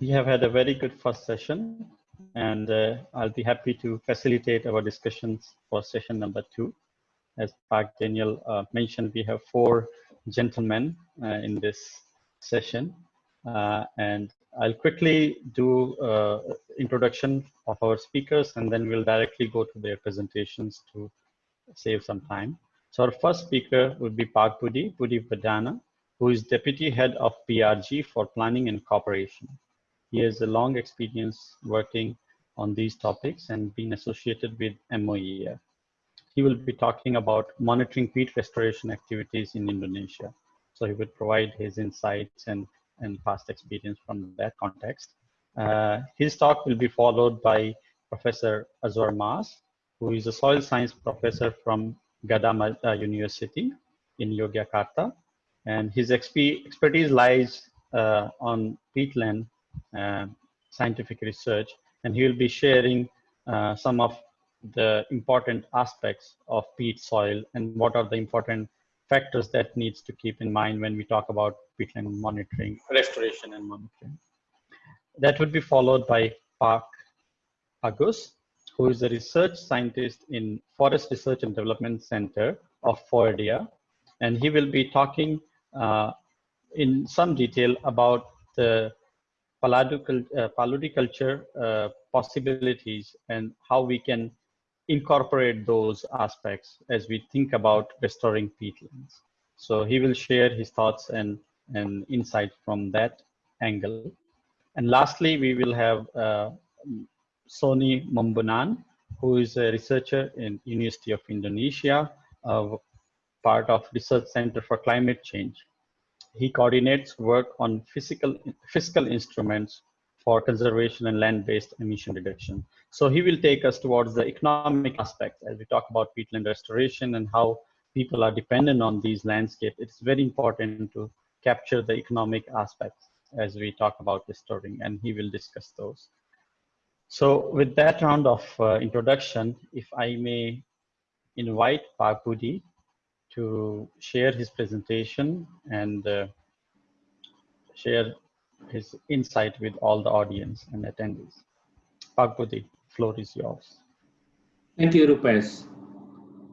we have had a very good first session and uh, I'll be happy to facilitate our discussions for session number two. As Pak Daniel uh, mentioned, we have four gentlemen uh, in this session uh, and I'll quickly do uh, introduction of our speakers and then we'll directly go to their presentations to save some time. So our first speaker would be Pak Budi, Budi Wardhana, who is Deputy Head of BRG for Planning and Cooperation. He has a long experience working on these topics and being associated with MOEF. He will be talking about monitoring peat restoration activities in Indonesia. So he will provide his insights and, and past experience from that context. Uh, his talk will be followed by Professor Azwar Mas, who is a soil science professor from Gadjah Mada uh, University in Yogyakarta. And his exp expertise lies uh, on peatland scientific research, and he will be sharing uh, some of the important aspects of peat soil and what are the important factors that needs to keep in mind when we talk about peatland monitoring, restoration and monitoring. That would be followed by Pak Agus, who is a research scientist in Forest Research and Development Center of FORDA. And he will be talking uh, in some detail about the paludiculture uh, uh, possibilities and how we can incorporate those aspects as we think about restoring peatlands. So he will share his thoughts and, and insight from that angle. And lastly, we will have uh, Sonny Mumbunan, who is a researcher in University of Indonesia, uh, part of Research Center for Climate Change he coordinates work on physical, fiscal instruments for conservation and land-based emission reduction. So he will take us towards the economic aspects as we talk about peatland restoration and how people are dependent on these landscapes. It's very important to capture the economic aspects as we talk about restoring and he will discuss those. So with that round of uh, introduction, if I may invite Pak Budi to share his presentation and uh, share his insight with all the audience and attendees. Pak Budi, floor is yours. Thank you, Rupesh.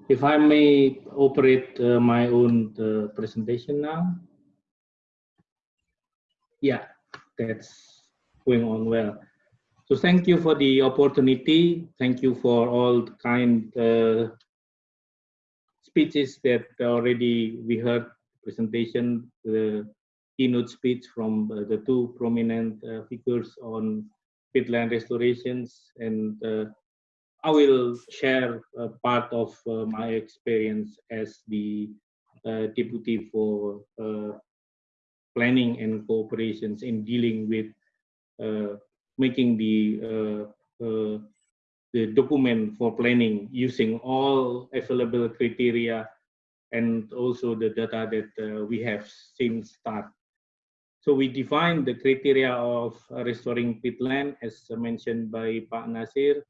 If I may operate uh, my own uh, presentation now. Yeah, that's going on well. So thank you for the opportunity. Thank you for all the kind uh, speeches that already we heard presentation, the keynote speech from uh, the two prominent uh, figures on peatland restorations. And uh, I will share part of uh, my experience as the uh, deputy for uh, planning and cooperations in dealing with making the the document for planning using all available criteria and also the data that uh, we have since start. So we define the criteria of restoring peatland as mentioned by Pak Nasir.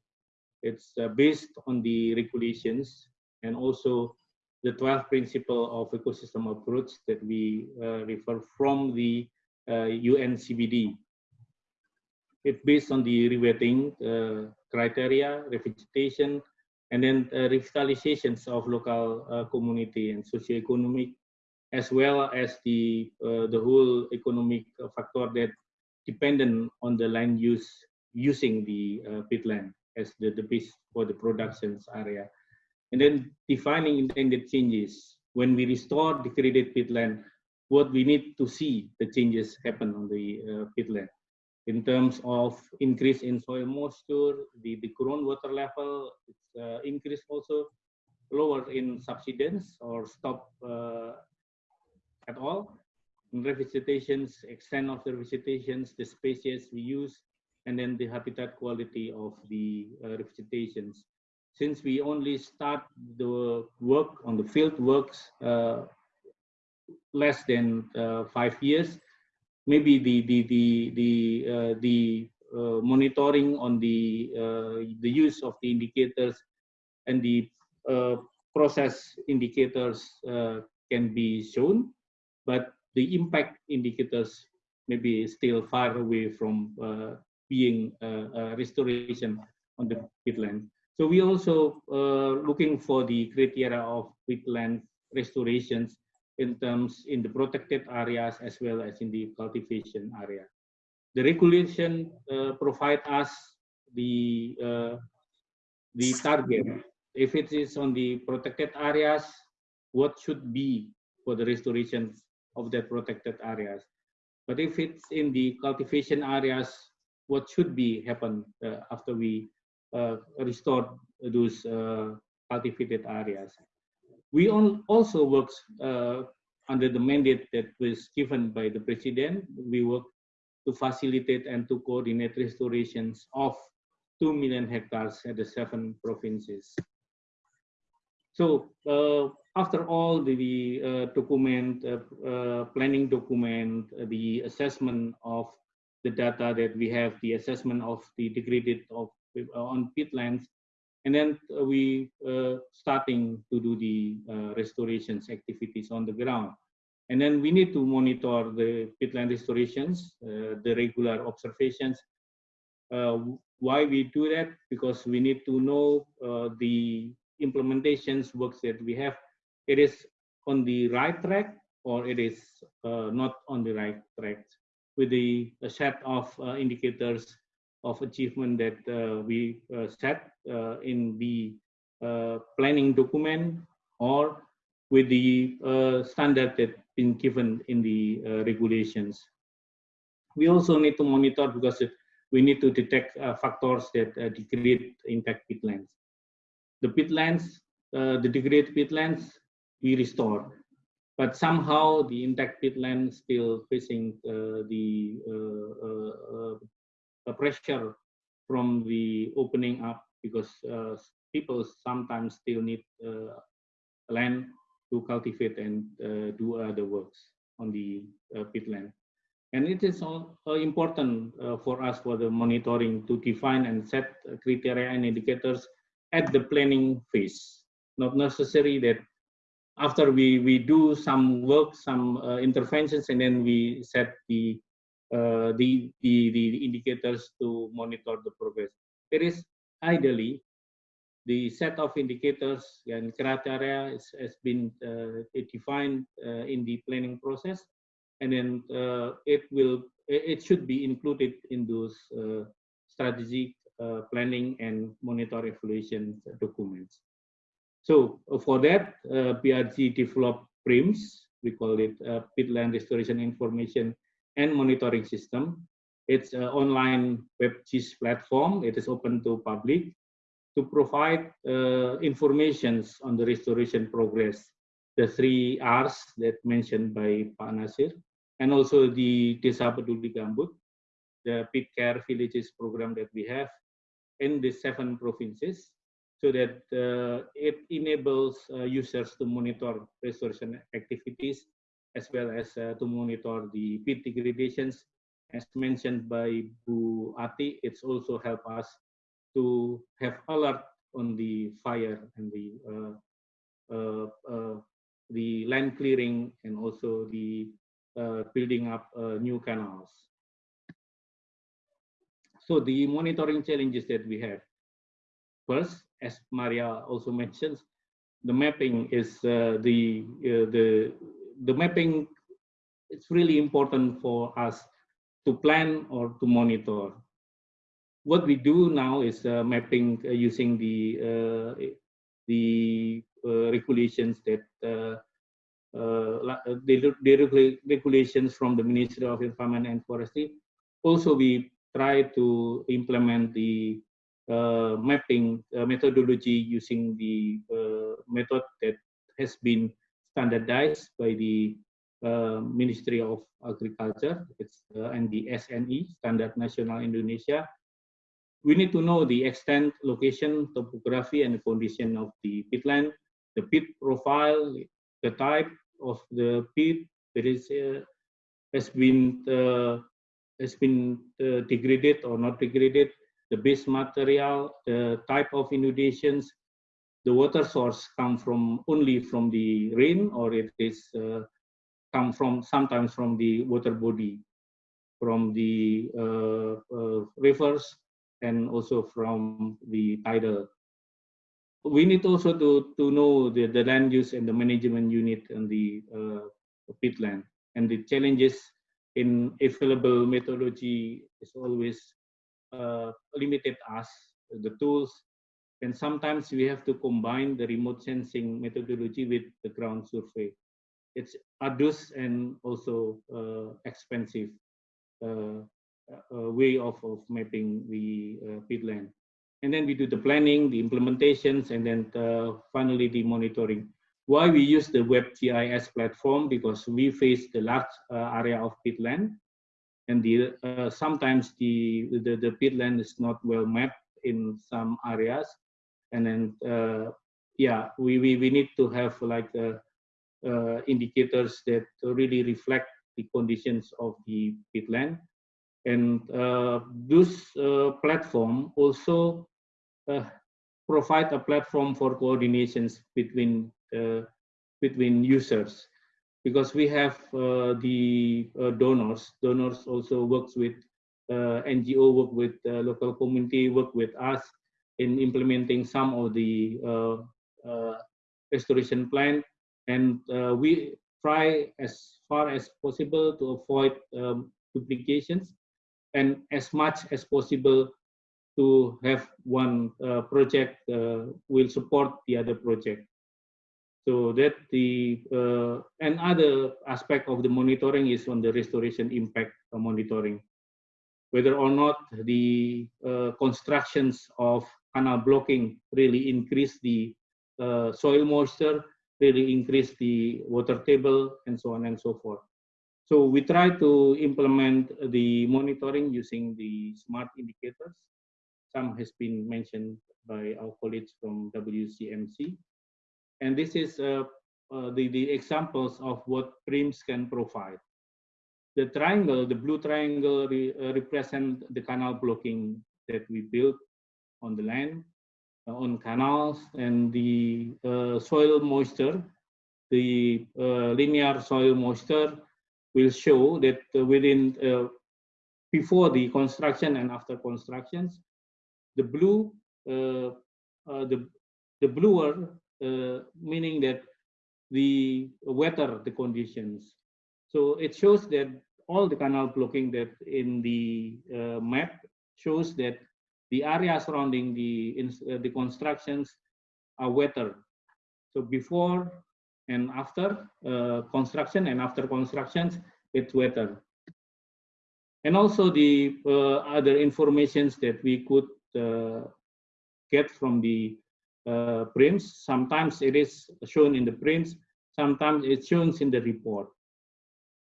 It's uh, based on the regulations and also the 12 principle of ecosystem approach that we uh, refer from the uh, UNCBD. It's based on the rewetting uh, criteria, revegetation, and then uh, revitalizations of local uh, community and socio-economic, as well as the uh, the whole economic factor that dependent on the land use using the uh, peatland as the, the base for the productions area. And then defining intended changes. When we restore degraded peatland, what we need to see the changes happen on the uh, peatland in terms of increase in soil moisture, the, the groundwater level, it's uh, increased also, lower in subsidence or stop uh, at all. In revegetations, extent of the vegetations, the species we use, and then the habitat quality of the uh. Since we only start the work on the field works uh, less than uh, five years, maybe the the the the uh, the uh, monitoring on the uh, the use of the indicators and the uh, process indicators uh, can be shown, but the impact indicators maybe still far away from being restoration on the peatland. So we also looking for the criteria of peatland restorations in terms in the protected areas as well as in the cultivation area. The regulation uh, provide us the uh, the target. If it is on the protected areas, what should be for the restoration of the protected areas? But if it's in the cultivation areas, what should be happen uh, after we uh, restore those uh, cultivated areas? We also work uh, under the mandate that was given by the president. We work to facilitate and to coordinate restorations of 2 million hectares at the seven provinces. So uh, after all the, the uh, document, uh, uh planning document, uh, the assessment of the data that we have, the assessment of the degraded of uh, on peatlands, and then we starting to do the restorations activities on the ground. And then we need to monitor the peatland restorations, the regular observations, uh, why we do that? Because we need to know uh, the implementations works that we have. It is on the right track or it is uh, not on the right track with the set of uh, indicators of achievement that uh, we uh, set in the planning document or with the standard that been given in the regulations. We also need to monitor because we need to detect uh, factors that uh, degrade intact peatlands. The peatlands, uh, the degraded peatlands, we restore, but somehow the intact peatland still facing uh, the uh, uh, pressure from the opening up because people sometimes still need land to cultivate and do other works on the peatland. And it is all, uh, important uh, for us for the monitoring to define and set criteria and indicators at the planning phase. Not necessary that after we, we do some work, some uh, interventions, and then we set the, uh, the, the, the indicators to monitor the progress. It is ideally the set of indicators and criteria is, has been uh, defined uh, in the planning process and then uh, it will it should be included in those uh, strategic uh, planning and monitor evaluation documents. So for that, BRG developed PRIMS, we call it Peatland Restoration Information and Monitoring System. It's an online WebGIS platform. It is open to public to provide uh, informations on the restoration progress, the three R's that mentioned by Pak Nasir, and also the Desa Peduli Gambut, the peat care villages program that we have in the seven provinces so that uh, it enables uh, users to monitor restoration activities as well as uh, to monitor the peat degradations. As mentioned by Bu Ati, it's also help us to have alert on the fire and the uh, uh, uh, the land clearing and also the uh, building up uh, new canals. So the monitoring challenges that we have. First, as Maria also mentions, the mapping is uh, the the the mapping. It's really important for us to plan or to monitor. What we do now is uh, mapping uh, using the uh, the regulations that uh, uh, the, the regulations from the Ministry of Environment and Forestry. Also, we try to implement the uh, mapping uh, methodology using the uh, method that has been standardized by the uh, Ministry of Agriculture it's, and the SNI, Standard National Indonesia. We need to know the extent, location, topography, and condition of the peatland, the peat profile, the type of the peat that is uh, has been uh, has been uh, degraded or not degraded, the base material, the type of inundations, the water source come from only from the rain or it is uh, come from sometimes from the water body. from the uh, uh, rivers and also from the tidal. We need also to, to know the, the land use and the management unit and the uh, peatland and the challenges in available methodology is always uh, limited us the tools and sometimes we have to combine the remote sensing methodology with the ground survey it's arduous and also uh, expensive uh, uh, way of, of mapping the uh, peatland and then we do the planning the implementations and then uh, finally the monitoring. Why we use the WebGIS platform? Because we face the large area of peatland and the uh, sometimes the, the the peatland is not well mapped in some areas and then uh, yeah we, we we need to have like uh, uh, indicators that really reflect the conditions of the peatland and uh, this platform also provide a platform for coordinations between uh, between users. Because we have uh, the uh, donors. Donors also works with NGO, work with local community, work with us in implementing some of the restoration plan, and we try as far as possible to avoid um, duplications and as much as possible to have one uh, project uh, will support the other project. So that the uh, another aspect of the monitoring is on the restoration impact monitoring, whether or not the uh, constructions of canal blocking really increase the uh, soil moisture, really increase the water table, and so on and so forth. So we try to implement the monitoring using the smart indicators. Some has been mentioned by our colleagues from WCMC. And this is uh, uh, the, the examples of what PRIMS can provide. The triangle, the blue triangle re, uh, represent the canal blocking that we built on the land, uh, on canals, and the uh, soil moisture, the uh, linear soil moisture will show that within, before the construction and after constructions, the blue, the, the bluer meaning that the weather the conditions. So it shows that all the canal blocking that in the uh, map shows that the area surrounding the uh, the constructions are wetter. So before and after uh, construction and after constructions, it's wetter. And also the uh, other informations that we could uh, get from the uh, PRIMS. Sometimes it is shown in the prints, sometimes it's shown in the report.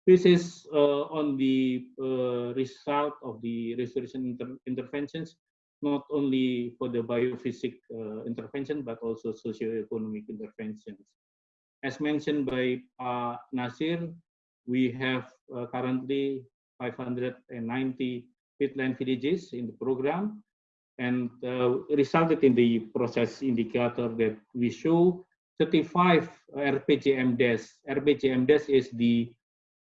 This is uh, on the uh, result of the restoration inter interventions, not only for the biophysic uh, intervention, but also socio-economic interventions. As mentioned by uh, Nasir, we have uh, currently 590 peatland villages in the program and uh, resulted in the process indicator that we show 35 RPJMDES. RPJMDES is the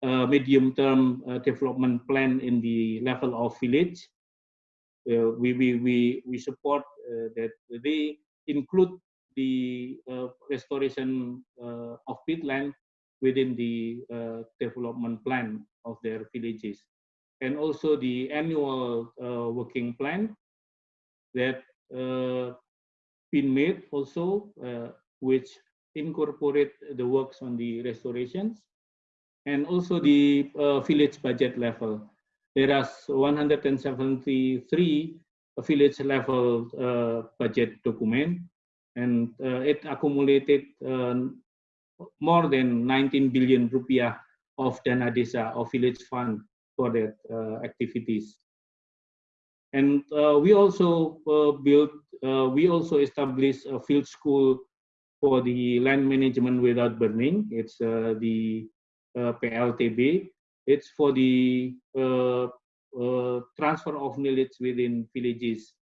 uh, medium-term uh, development plan in the level of village. Uh, we, we, we, we support uh, that they include the uh, restoration of peatland within the development plan of their villages. And also the annual working plan that been made also, uh, which incorporate the works on the restorations and also the uh, village budget level. There are 173 village level uh, budget document and uh, it accumulated uh, more than 19 billion rupiah of dana desa of village fund for that activities. And uh, we also uh, built, uh, we also established a field school for the land management without burning. It's the PLTB. It's for the transfer of knowledge within villages.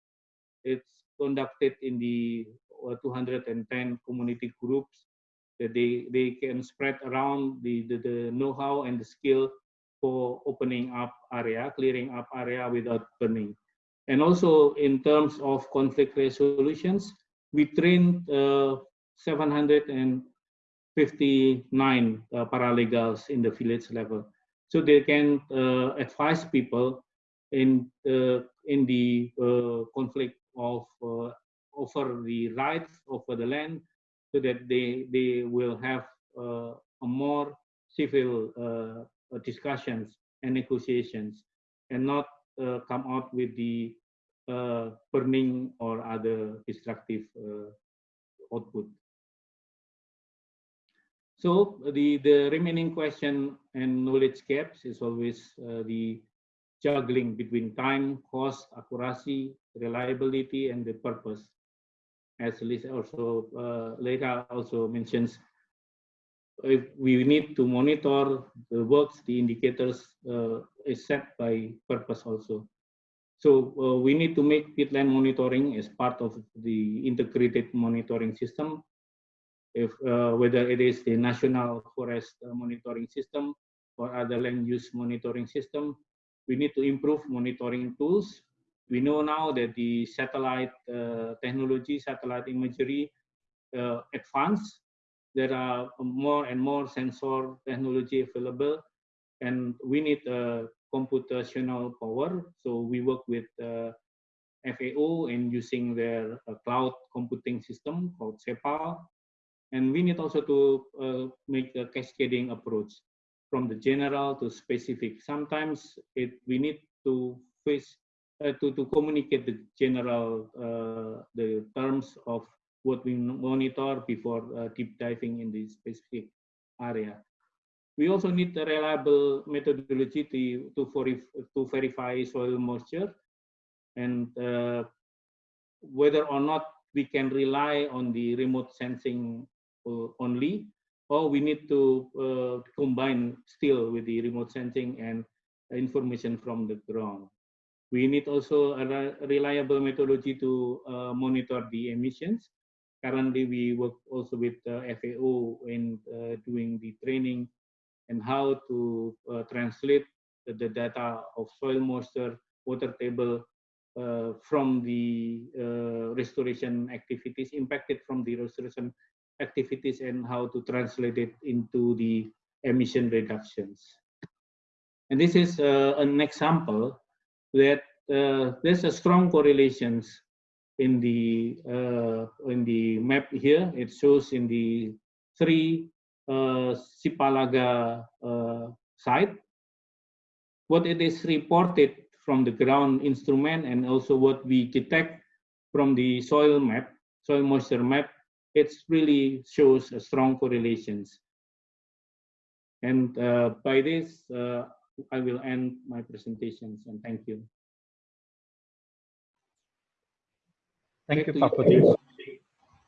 It's conducted in the 210 community groups that they, they can spread around the, the, the know-how and the skill for opening up area, clearing up area without burning. And also in terms of conflict resolutions, we trained uh, 759 uh, paralegals in the village level. So they can uh, advise people in, uh, in the uh, conflict of uh, over the rights over the land so that they, they will have a more civil discussions and negotiations and not uh, come out with the uh, burning or other destructive uh, output. So the, the remaining question and knowledge gaps is always uh, the juggling between time, cost, accuracy, reliability, and the purpose. As Lisa also uh, later also mentions, if we need to monitor the works, the indicators uh, is set by purpose also. So uh, we need to make peatland monitoring as part of the integrated monitoring system. If uh, whether it is the national forest uh, monitoring system or other land use monitoring system, we need to improve monitoring tools. We know now that the satellite uh, technology, satellite imagery uh, advanced there are more and more sensor technology available and we need a computational power. So we work with uh, FAO and using their uh, cloud computing system called SEPAL. And we need also to uh, make a cascading approach from the general to specific. Sometimes it, we need to face uh, to, to communicate the general uh, the terms of what we monitor before uh, deep diving in the specific area. We also need a reliable methodology to, to, to verify soil moisture and uh, whether or not we can rely on the remote sensing only or we need to uh, combine still with the remote sensing and information from the ground. We need also a reliable methodology to uh, monitor the emissions currently we work also with uh, FAO in uh, doing the training and how to uh, translate the, the, data of soil moisture, water table uh, from the uh, restoration activities, impacted from the restoration activities and how to translate it into the emission reductions. And this is uh, an example that there's a strong correlations in the uh, in the map here. It shows in the three uh, Sipalaga uh, site what it is reported from the ground instrument and also what we detect from the soil map, soil moisture map. It really shows a strong correlations. And uh, by this, uh, I will end my presentations and thank you. Thank you, Pak Budi.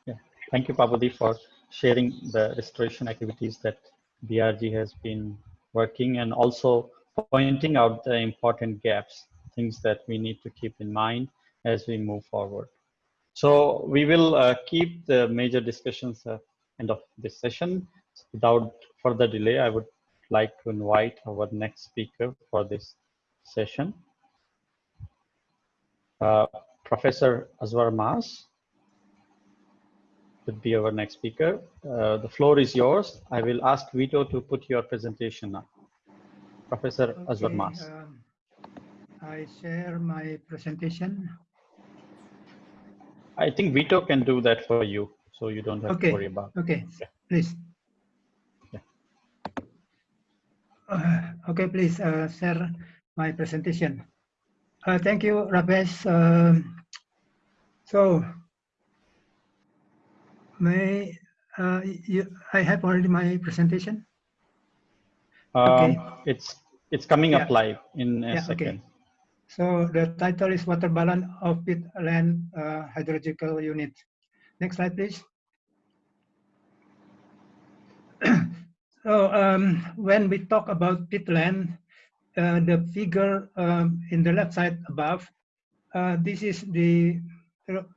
Yeah. Thank you, Pak Budi, for sharing the restoration activities that BRG has been working and also pointing out the important gaps, things that we need to keep in mind as we move forward. So we will uh, keep the major discussions at end of this session. Without further delay, I would like to invite our next speaker for this session. Uh, Professor Azwar Mas would be our next speaker. Uh, the floor is yours. I will ask Vito to put your presentation now. Professor okay, Azwar Mas. Um, I share my presentation. I think Vito can do that for you, so you don't have okay. to worry about Okay, yeah. please. Yeah. Uh, okay, please uh, share my presentation. Uh, thank you, Rupesh. Um, so, may uh, you, I have already my presentation. Um, okay. It's it's coming yeah. up live in a yeah, second. Okay. So the title is Water Balance of Peatland uh, Hydrological Unit. Next slide, please. so um, when we talk about peatland, uh, the figure um, in the left side above, uh, this is the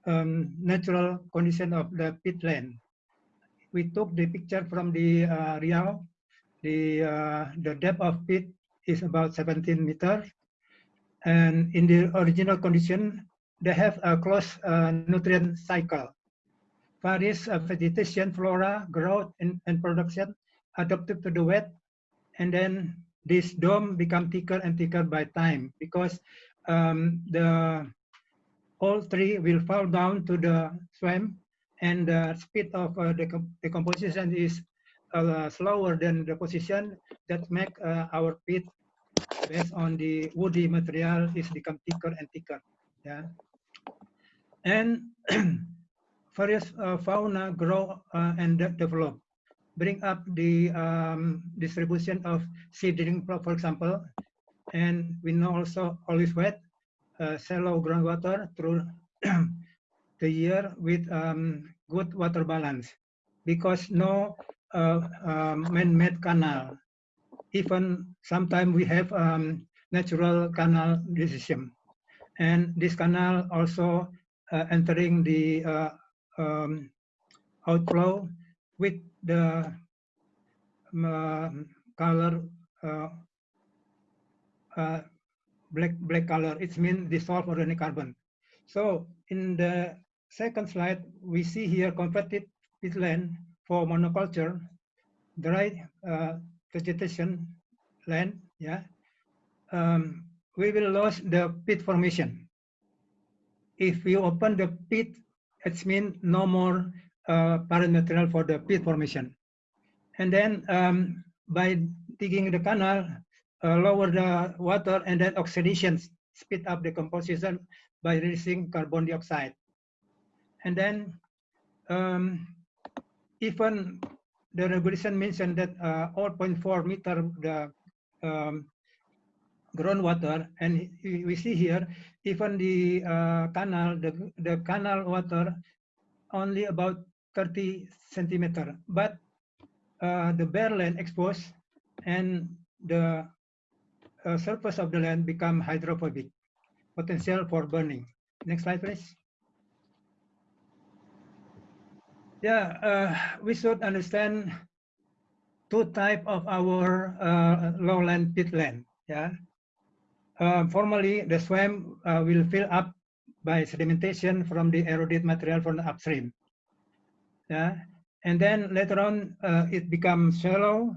um, natural condition of the peatland. We took the picture from the uh, Riau. The, uh, the depth of peat is about 17 meters. And in the original condition, they have a close uh, nutrient cycle. Various uh, vegetation, flora, growth, and, and production adapted to the wet. And then this dome become thicker and thicker by time because um, the all three will fall down to the swamp and the speed of uh, the decomposition is uh, slower than the position that make uh, our pit based on the woody material is become thicker and thicker. Yeah, and various uh, fauna grow uh, and de develop, bring up the um, distribution of seedling, for example, and we know also always wet, uh, shallow groundwater through the year with um, good water balance because no uh, um, man-made canal. Even sometimes we have um, natural canal decision. And this canal also uh, entering the uh, um, outflow with the um, color uh, uh, black black color. It means dissolved organic carbon. So in the second slide, we see here competitive peatland for monoculture, dry uh, vegetation land, yeah, um, we will lose the pit formation. If we open the pit, it means no more uh, parent material for the pit formation. And then um, by digging the canal, uh, lower the water and then oxidation, speed up the composition by releasing carbon dioxide. And then um, even the regulation mentioned that uh, 0.4 meter the um, groundwater, and we see here even the uh, canal, the, the canal water only about 30 centimeter, but uh, the bare land exposed and the uh, surface of the land become hydrophobic, potential for burning. Next slide, please. Yeah, uh, we should understand two type of our uh, lowland peatland. Yeah, uh, formally the swamp uh, will fill up by sedimentation from the eroded material from the upstream. Yeah, and then later on uh, it becomes shallow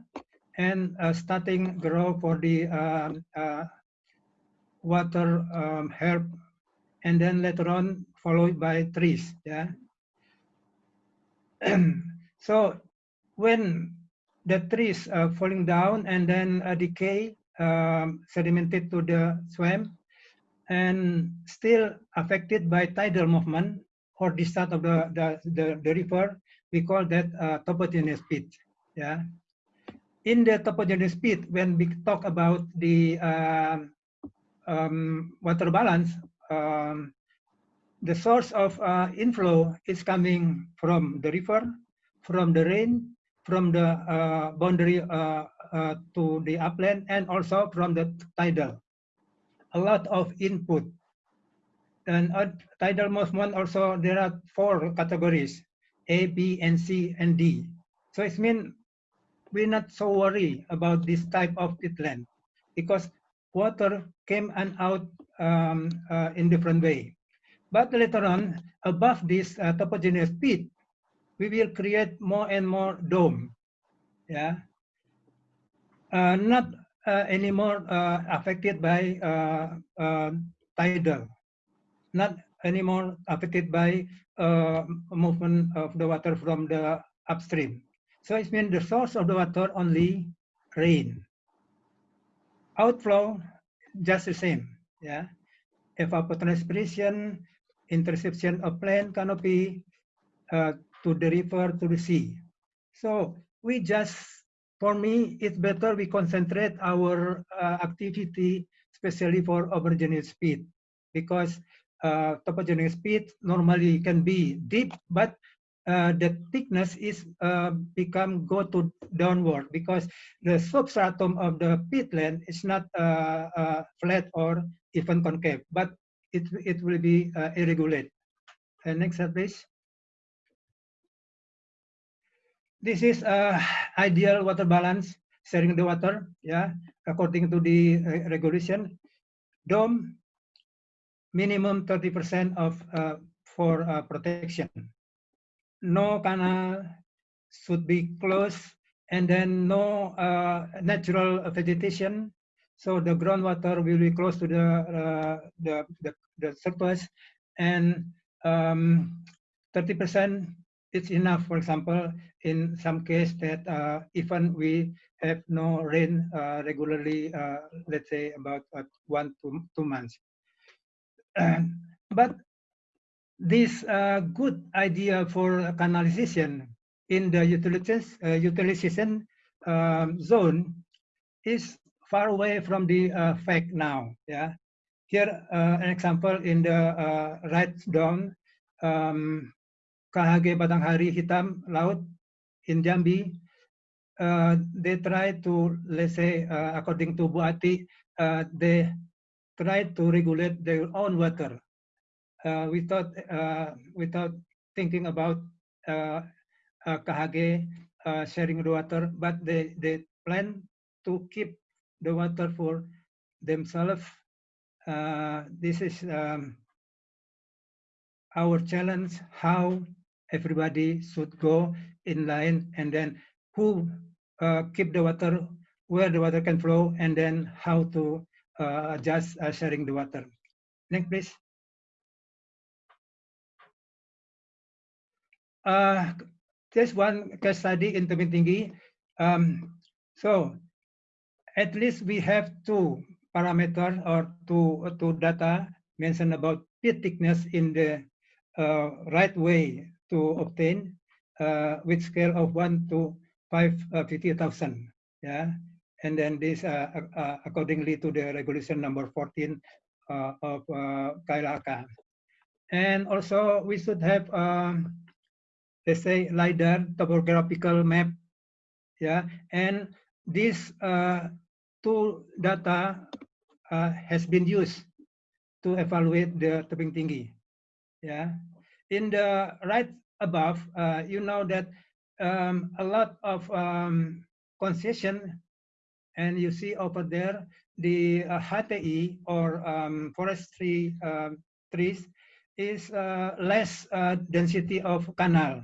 and uh, starting grow for the um, water um, herb, and then later on followed by trees. Yeah so when the trees are falling down and then uh, decay um, sedimented to the swamp and still affected by tidal movement or discharge of the, the, the, the, river, we call that uh, topogeneous pit. Yeah. In the topogeneous pit, when we talk about the uh, um, water balance, um, the source of uh, inflow is coming from the river, from the rain, from the uh, boundary uh, uh to the upland, and also from the tidal. A lot of input. And uh, tidal movement also, there are four categories, A, B, and C, and D. So it means we're not so worried about this type of peatland because water came and out um, uh, in different way. But later on, above this uh, pit, we will create more and more dome. Yeah, uh, not uh, anymore uh, affected by uh, uh, tidal, not anymore affected by uh, movement of the water from the upstream. So it means the source of the water only rain. Outflow just the same. Yeah, evapotranspiration interception of plant canopy uh, to the river to the sea. So we just, for me, it's better we concentrate our uh, activity, especially for ombrogenous speed, because uh, topogeneous speed normally can be deep, but uh, the thickness is uh, become go to downward because the substratum of the peatland is not uh, uh, flat or even concave, but it, it will be uh, irregular. Uh, next slide, please. This is uh, ideal water balance sharing the water, yeah, according to the uh, regulation, dome minimum 30% of uh, for uh, protection. No canal should be closed and then no uh, natural vegetation. So the groundwater will be close to the, the, the, the surface and 30% um, is enough, for example, in some case that uh, even we have no rain uh, regularly, uh, let's say about one to two months. but this uh, good idea for canalization in the utilization, uh, utilization um, zone is far away from the uh, fact now. Yeah, here uh, an example in the uh, right down um, KHG Batanghari Hitam Laut in Jambi. Uh, they try to let's say according to Buati, they try to regulate their own water uh, without uh, without thinking about uh, uh, uh, sharing the water, but they they plan to keep the water for themselves. Uh, this is um, our challenge: how everybody should go in line, and then who uh, keep the water, where the water can flow, and then how to uh, adjust uh, sharing the water. Next, please. uh, just one case study in Tebing. Um, so at least we have two parameters or two, two data mentioned about pit thickness in the uh, right way to obtain uh, with scale of 1 to 550,000. Uh, yeah. And then this uh, uh, accordingly to the regulation number 14 of uh, KLHK. And also we should have um, let's say LiDAR topographical map. Yeah, and this uh, two data uh, has been used to evaluate the tebing tinggi. Yeah, in the right above, uh, you know that um, a lot of um, concession, and you see over there the uh, HTI or um, forestry um, trees is uh, less uh, density of canal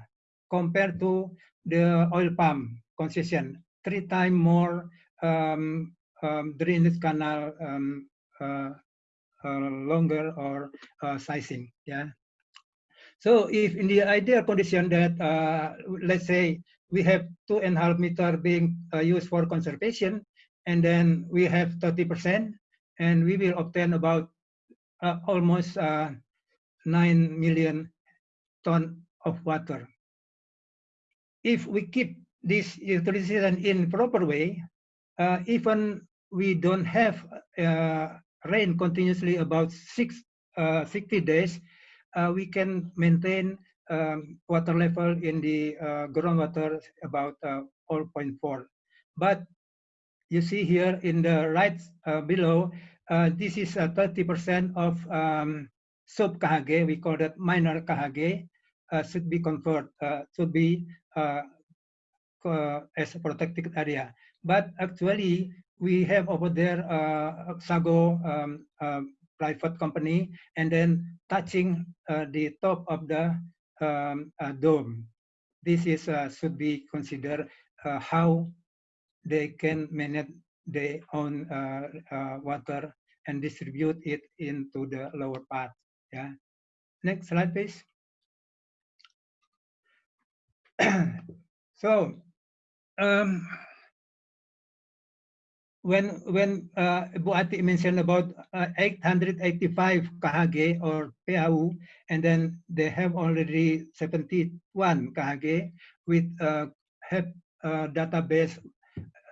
compared to the oil palm concession, three times more um, um, drainage canal uh, uh, longer or uh, sizing. Yeah. So if in the ideal condition that uh, let's say we have two and a half meter being uh, used for conservation, and then we have 30%, and we will obtain about uh, almost 9 million ton of water. If we keep this utilization in proper way, uh, even we don't have uh, rain continuously about six, uh, 60 days, uh, we can maintain um, water level in the uh, groundwater about uh, 4.4. But you see here in the right below, this is 30% of um, sub KHG, we call that minor KHG, should be converted, should be uh, as a protected area. But actually, we have over there uh, Sago um, private company, and then touching uh, the top of the um, uh, dome. This is uh, should be considered how they can manage their own water and distribute it into the lower part. Yeah. Next slide, please. so um, when when uh, Buati mentioned about uh, 885 KHG or PAU, and then they have already 71 KHG with uh, have uh, database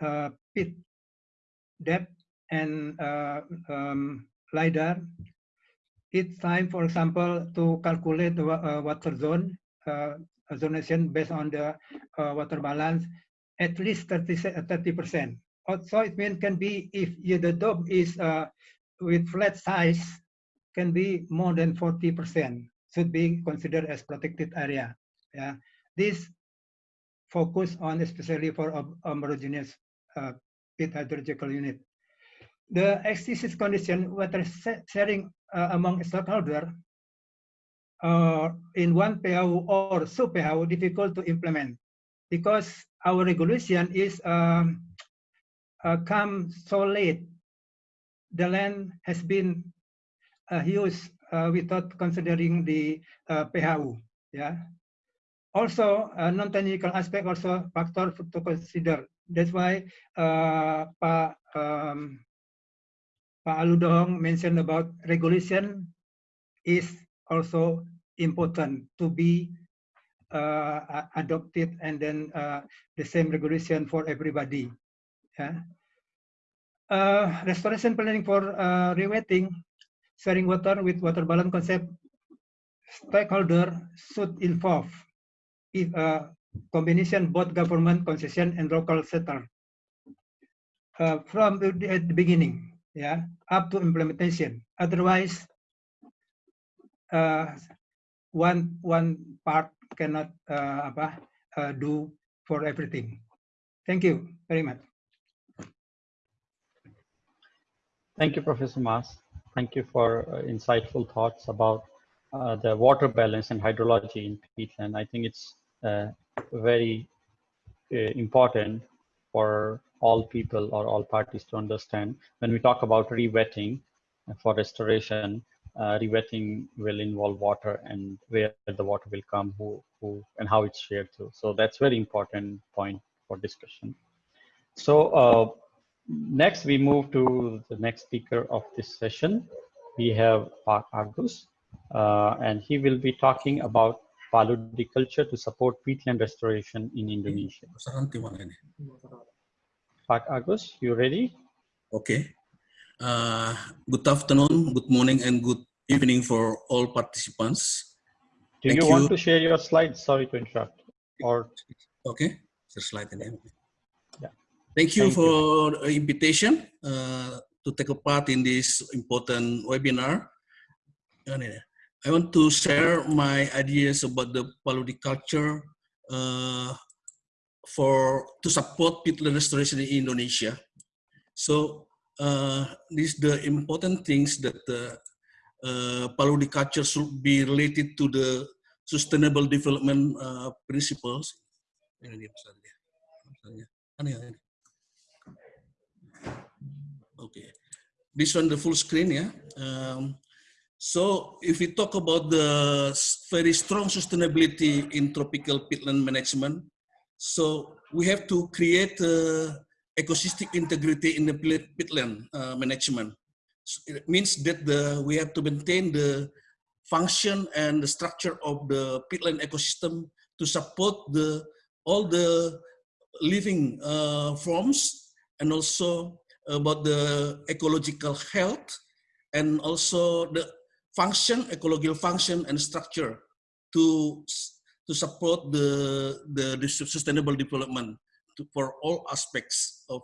uh, pit depth and uh, um, LiDAR. It's time, for example, to calculate the uh, water zone uh, zonation based on the uh, water balance at least 30 percent. So it mean can be if the dome is uh, with flat size can be more than 40 percent should be considered as protected area. Yeah, this focus on especially for homogeneous uh, pit hydrological unit. The existing condition water sharing uh, among stakeholders uh, in one PAU or sub PAU difficult to implement because our regulation is um, come so late. The land has been uh, used uh, without considering the uh, PHU. Yeah. Also, uh, non-technical aspect also factor to consider. That's why uh, Pak um, Pak Aludong mentioned about regulation is also important to be uh, adopted and then uh, the same regulation for everybody. Yeah. Uh, restoration planning for uh, rewetting, sharing water with water balance concept, stakeholder should involve if uh, combination both government concession and local sector uh, from the, at the beginning, yeah, up to implementation. Otherwise, uh, one one part cannot uh, apa, uh, do for everything. Thank you very much. Thank you, Professor Mas. Thank you for uh, insightful thoughts about uh, the water balance and hydrology in peatland. I think it's uh, very important for all people or all parties to understand. When we talk about rewetting for restoration, uh, rewetting will involve water and where the water will come, who, who, and how it's shared to. So that's very important point for discussion. So uh, next we move to the next speaker of this session. We have Pak Agus, uh, and he will be talking about paludiculture to support peatland restoration in Indonesia. Pak Agus, you ready? Okay. Uh, good afternoon, good morning, and good evening for all participants. Do Thank you, you want to share your slides? Sorry to interrupt. Or okay, the slide again. Thank you Thank for the invitation uh, to take a part in this important webinar. I want to share my ideas about the paludiculture uh, for to support peatland restoration in Indonesia. So uh, these the important things that uh, uh, paludiculture should be related to the sustainable development uh, principles. Okay, this one the full screen, yeah. Um, so if we talk about the very strong sustainability in tropical peatland management, so we have to create uh, ecosystem integrity in the peatland uh, management. So it means that the we have to maintain the function and the structure of the peatland ecosystem to support the all the living uh, forms and also about the ecological health and also the function, ecological function and structure to to support the the, the sustainable development to, for all aspects of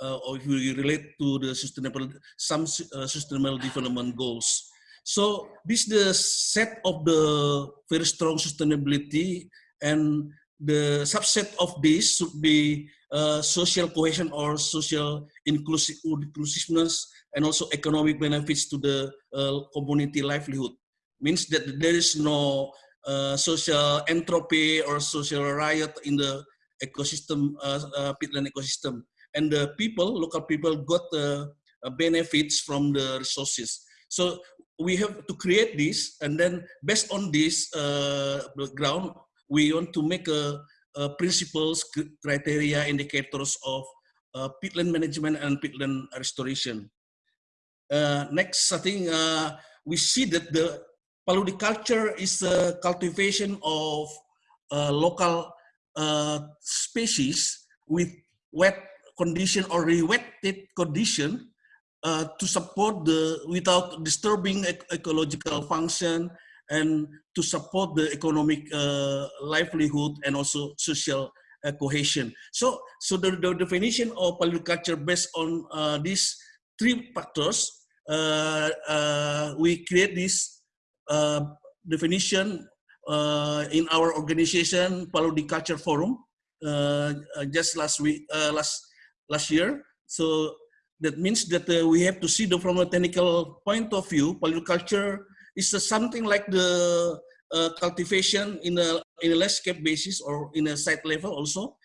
uh, or if we relate to the sustainable some uh, sustainable development goals. So this is the set of the very strong sustainability and the subset of this should be uh, social cohesion or social inclusive, inclusiveness and also economic benefits to the uh, community livelihood. Means that there is no uh, social entropy or social riot in the ecosystem, uh, uh, peatland ecosystem. And the people, local people got the uh, benefits from the resources. So we have to create this and then based on this ground, we want to make a, a principles, criteria, indicators of uh, peatland management and peatland restoration. Uh, next, I think uh, we see that the paludiculture is a cultivation of uh, local uh, species with wet condition or re-wetted condition uh, to support the without disturbing ec ecological function and to support the economic uh, livelihood and also social uh, cohesion. So, so the, the definition of paludiculture based on uh, these three factors, uh, uh, we create this definition uh, in our organization, Paludiculture Forum, just last week, last last year. So that means that we have to see the from a technical point of view, paludiculture is uh, something like the uh, cultivation in a in a landscape basis or in a site level also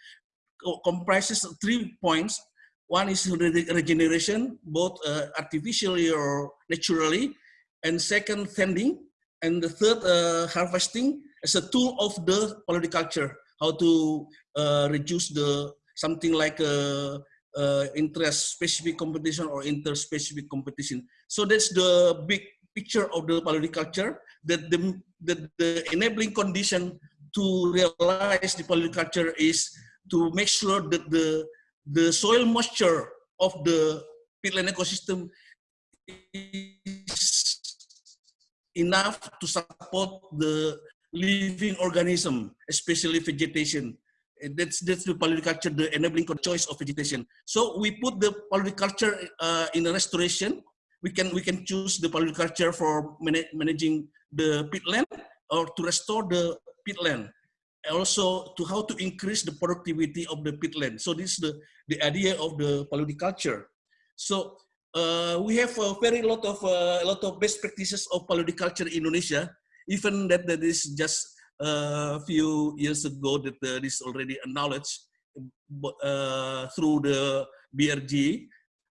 comprises three points. One is regeneration, both uh, artificially or naturally, and second, tending, and the third, uh, harvesting as a tool of the paludiculture, how to uh, reduce the something like a, a interest-specific competition or inter-specific competition. So that's the big picture of the paludiculture, that the, the, the enabling condition to realize the paludiculture is to make sure that the, the soil moisture of the peatland ecosystem is enough to support the living organism, especially vegetation. And that's that's the paludiculture, the enabling choice of vegetation. So we put the paludiculture uh, in a restoration. We can we can choose the paludiculture for managing the peatland or to restore the peatland also to how to increase the productivity of the peatland. So this is the, the idea of the paludiculture. So uh, we have a very lot of uh, a lot of best practices of paludiculture in Indonesia. Even that that is just a few years ago that uh, this already acknowledged uh, through the BRG.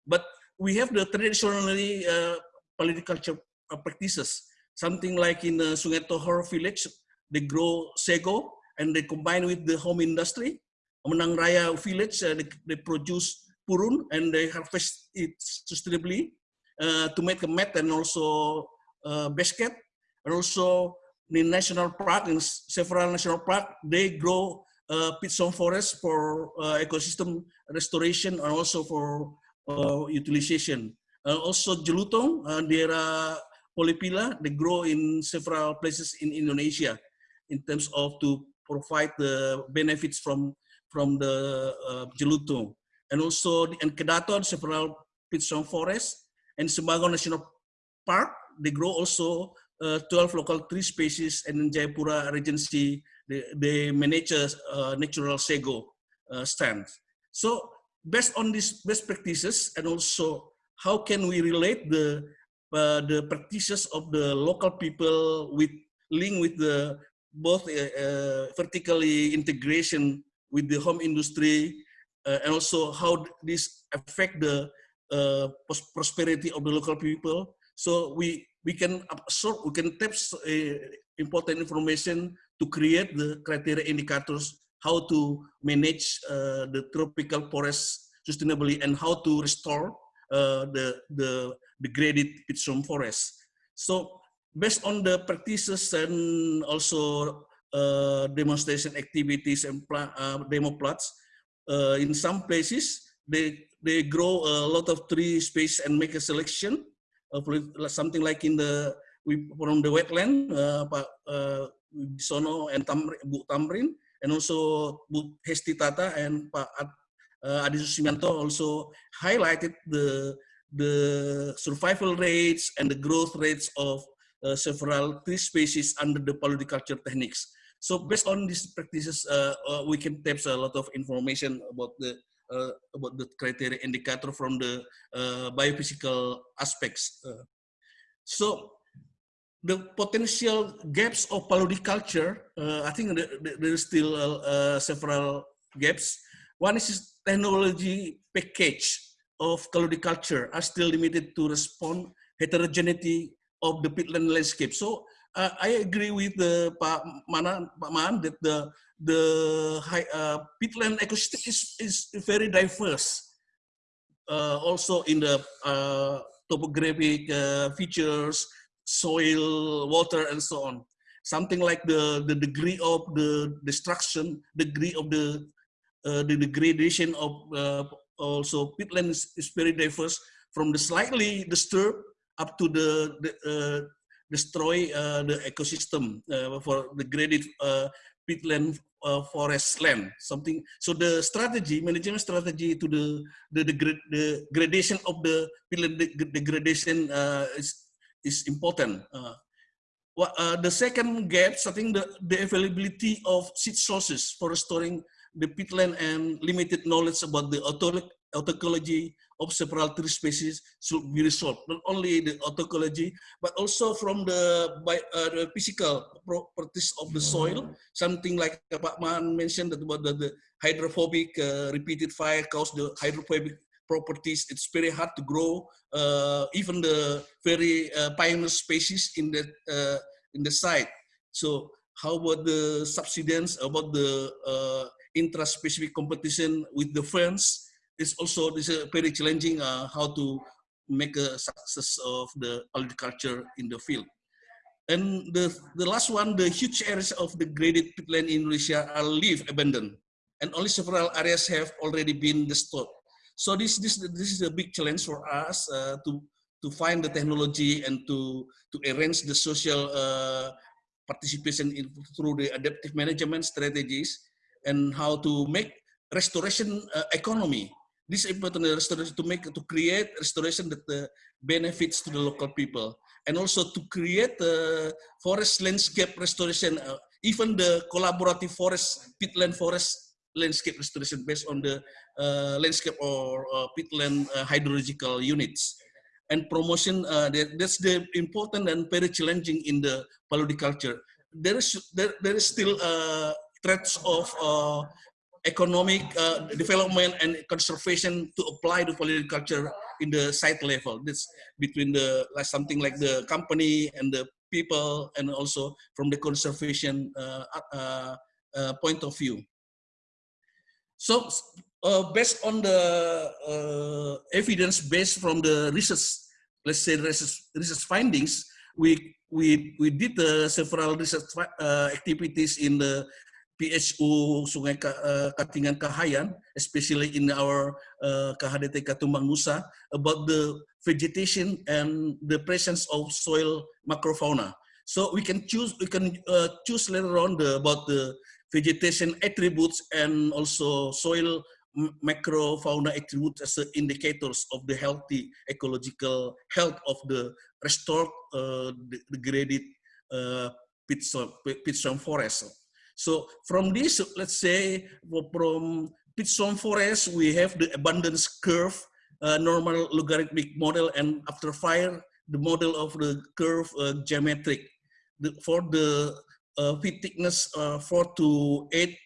But we have the traditionally uh, paludiculture practices. Something like in uh, Sungai Tohor village, they grow sago and they combine with the home industry. Menang Raya village, uh, they, they, produce purun and they harvest it sustainably uh, to make a mat and also uh, basket. And also in national park, in several national park, they grow uh, peat forest for uh, ecosystem restoration and also for uh, utilization. Uh, also Jelutong, uh, are polypila, they grow in several places in Indonesia in terms of to provide the benefits from from the uh, Jelutong. And also in Kedaton, several peat swamp forests and Sebangau National Park, they grow also uh, 12 local tree species and in Jayapura Regency, they, they manage a uh, natural sago uh, stand. So based on these best practices and also how can we relate the uh, the practices of the local people with link with the both uh, uh, vertically integration with the home industry uh, and also how this affect the uh, prosperity of the local people. So we we can absorb, we can tap important information to create the criteria indicators how to manage uh, the tropical forest sustainably and how to restore the the degraded peat swamp forest. So based on the practices and also uh, demonstration activities and uh, demo plots, uh, in some places they they grow a lot of tree space and make a selection of something like in the we from the wetland, uh, Pak uh, and Tamrin, Bu Tamrin, and also Hesti Tata and Pak uh, Adi Susmianto also highlighted the the survival rates and the growth rates of uh, several tree species under the paludiculture techniques. So based on these practices, uh, uh, we can tap a lot of information about the about the criteria indicator from the biophysical aspects. so the potential gaps of paludiculture, uh, I think there is still uh, several gaps. One is technology package of paludiculture are still limited to respond heterogeneity of the peatland landscape. So uh, I agree with the Pak Mana, Pak Man that the the high, uh, peatland ecosystem is, is very diverse. Uh, also in the uh, topographic uh, features, soil, water, and so on. Something like the, the degree of the destruction, degree of the uh, the degradation of also peatland is, is very diverse from the slightly disturbed up to the, the uh, destroy uh, the ecosystem uh, for the graded uh, peatland uh, forest land something so the strategy management strategy to the the, the, the gradation of the peatland degradation uh, is is important well, the second gap I think the, the availability of seed sources for restoring the peatland and limited knowledge about the autoecology of several tree species should be resolved. Not only the autoecology, but also from the, by, uh, the physical properties of the soil. Something like Pak Man mentioned that about the, the hydrophobic uh, repeated fire caused the hydrophobic properties. It's very hard to grow. Uh, even the very uh, pioneer species in the uh, in the site. So how about the subsidence? About the uh, intra-specific competition with the ferns? It's also this is very challenging. Uh, how to make a success of the agriculture in the field. And the, the last one, the huge areas of the graded peatland in Indonesia are leaf abandoned. And only several areas have already been destroyed. So this this this is a big challenge for us uh, to to find the technology and to to arrange the social uh, participation in, through the adaptive management strategies and how to make restoration uh, economy. This is important restoration to make to create restoration that uh, benefits to the local people and also to create uh, forest landscape restoration, uh, even the collaborative forest, peatland forest landscape restoration based on the uh, landscape or uh, peatland uh, hydrological units. And promotion, uh, that, that's the important and very challenging in the paludiculture. There is, there, there is still uh, threats of uh, economic development and conservation to apply to paludiculture in the site level. This between the like something like the company and the people, and also from the conservation uh, uh, uh, point of view. So uh, based on the uh, evidence based from the research, let's say research, research findings, we we we did several research uh, activities in the PHU Sungai uh, Katingan Kahayan, especially in our uh, KHDTK Tumbang Nusa, about the vegetation and the presence of soil macrofauna. So we can choose we can uh, choose later on the about the vegetation attributes and also soil macrofauna attributes as indicators of the healthy ecological health of the restored uh, degraded uh, peat swamp forest. So from this, let's say from peat swamp forest, we have the abundance curve, uh, normal logarithmic model, and after fire, the model of the curve uh, geometric. The, for the uh, peat thickness uh, 4 to 8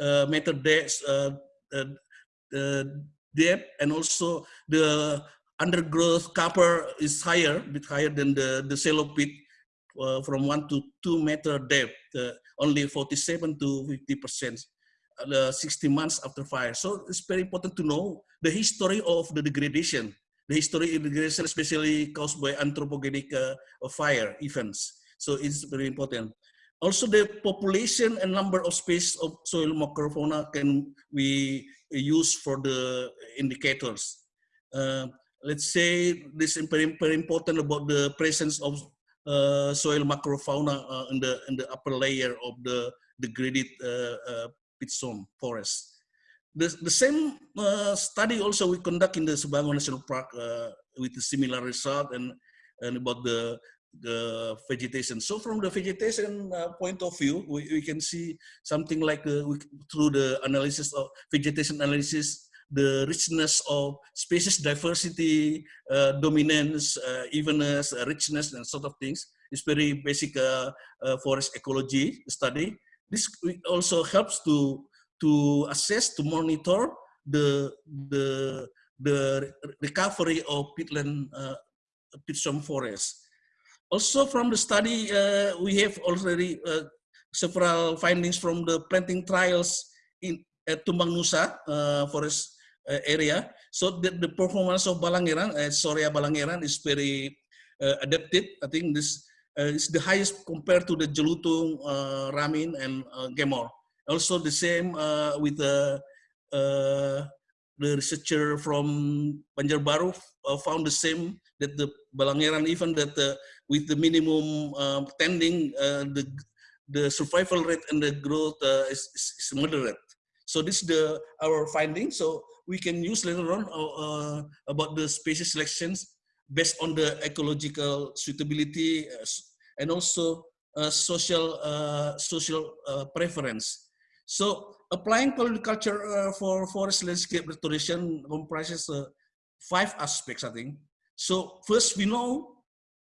uh, meter depth, uh, uh, depth and also the undergrowth cover is higher, bit higher than the, the shallow peat uh, from 1 to 2 meter depth, only 47 to 50 percent. Uh, 60 months after fire. So it's very important to know the history of the degradation, the history of degradation, especially caused by anthropogenic uh, fire events. So it's very important. Also, the population and number of species of soil macrofauna can be used for the indicators. Uh, let's say this is very, very important about the presence of uh, soil macrofauna uh, in the in the upper layer of the degraded uh, uh, forest. The, the same uh, study also we conduct in the Sebangau National Park uh, with a similar result and, and about the the vegetation. So from the vegetation uh, point of view, we, we can see something like uh, we, through the analysis of vegetation analysis, the richness of species diversity, uh, dominance, uh, evenness, uh, richness, and sort of things. It's very basic uh, forest ecology study. This also helps to to assess, to monitor the the the recovery of peatland peat swamp forest. Also from the study, uh, we have already uh, several findings from the planting trials in Tumbang Nusa uh, forest uh, area. So the, the performance of Balangeran, uh, Shorea Balangeran is very uh, adapted. I think this uh, is the highest compared to the Jelutung, Ramin, and Gemor. Also the same with the the researcher from Banjarbaru uh, found the same that the Balangeran even that uh, with the minimum uh, tending, uh, the, the survival rate and the growth uh, is, is, moderate. So this is the, our finding. So we can use later on uh, about the species selections based on the ecological suitability uh, and also uh, social social preference. So applying paludiculture uh, for forest landscape restoration comprises uh, five aspects, I think. So first, we know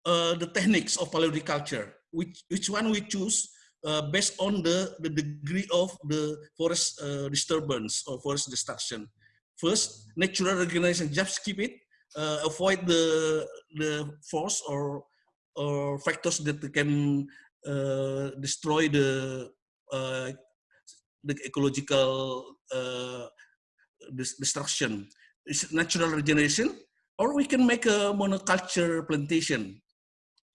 uh, the techniques of paludiculture, which, which one we choose uh, based on the, the degree of the forest uh, disturbance or forest destruction. First, natural regeneration, just keep it, uh, avoid the, the force or, or factors that can uh, destroy the, the ecological destruction. It's natural regeneration, or we can make a monoculture plantation,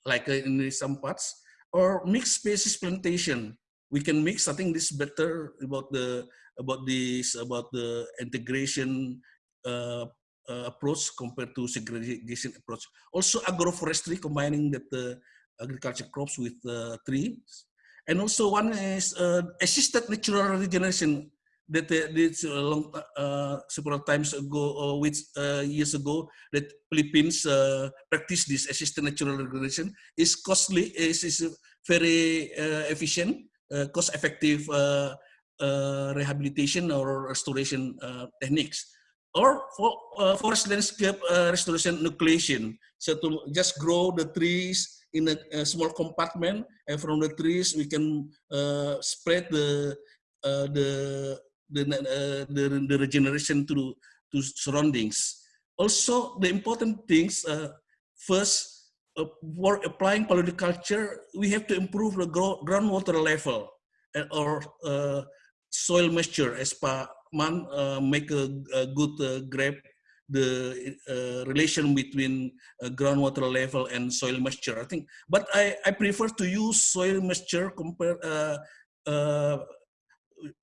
like in some parts or mixed species plantation. We can mix. I think this is better about the about this about the integration uh, uh, approach compared to segregation approach. Also agroforestry, combining that the agriculture crops with uh, trees, and also one is uh, assisted natural regeneration that uh, did a long uh, several times ago or which uh, years ago that Philippines uh, practice this assisted natural regeneration is costly is, is very uh, efficient uh, cost effective uh, uh, rehabilitation or restoration uh, techniques. Or for uh, forest landscape uh, restoration nucleation. So to just grow the trees in a, a small compartment and from the trees we can uh, spread the uh, the the, uh, the, the regeneration to, to surroundings. Also, the important things, uh, first, uh, for applying paludiculture, we have to improve the groundwater level or uh, soil moisture as Pak Man uh, make a, a good uh, grab the relation between groundwater level and soil moisture. I think, but I, I prefer to use soil moisture compare uh,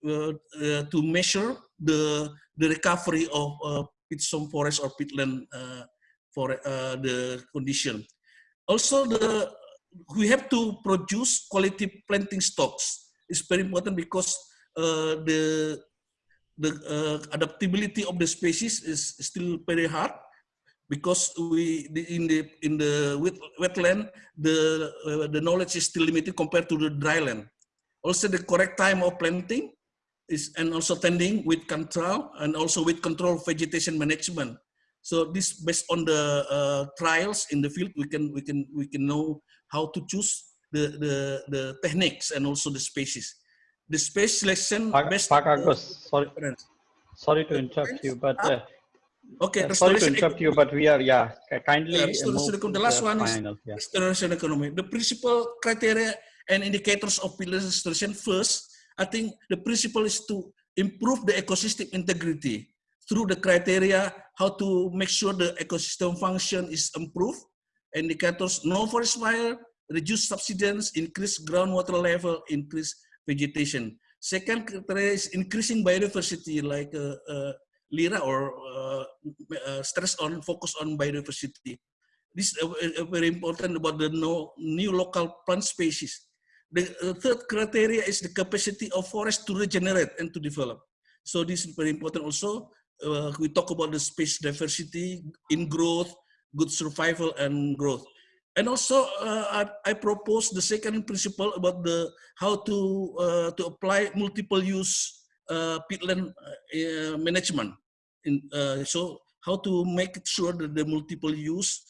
to measure the the recovery of uh, peat swamp forest or peatland for the condition. Also, the we have to produce quality planting stocks. It's very important because the the uh, adaptability of the species is still very hard because we in the in the wet, wetland the uh, the knowledge is still limited compared to the dry land also the correct time of planting is and also tending with control and also with control vegetation management. So this based on the uh, trials in the field, we can we can we can know how to choose the the the techniques and also the species. The space selection Pak, based Pak Agus, sorry, sorry to interrupt you, but uh, okay, sorry to interrupt you, but we are yeah kindly. Yeah, restoration the last one final, is yeah. restoration economy. The principal criteria and indicators of pillar restoration first, I think the principle is to improve the ecosystem integrity through the criteria how to make sure the ecosystem function is improved. Indicators no forest fire, reduce subsidence, increase groundwater level, increase vegetation. Second criteria is increasing biodiversity like uh, uh, LIRA or uh, uh, stress on focus on biodiversity. This is uh, very important about the no, new local plant species. The uh, third criteria is the capacity of forest to regenerate and to develop. So this is very important also. Uh, we talk about the space diversity in growth, good survival and growth. And also, uh, I, I, propose the second principle about the how to uh, to apply multiple use uh, peatland uh, management. In, so how to make sure that the multiple use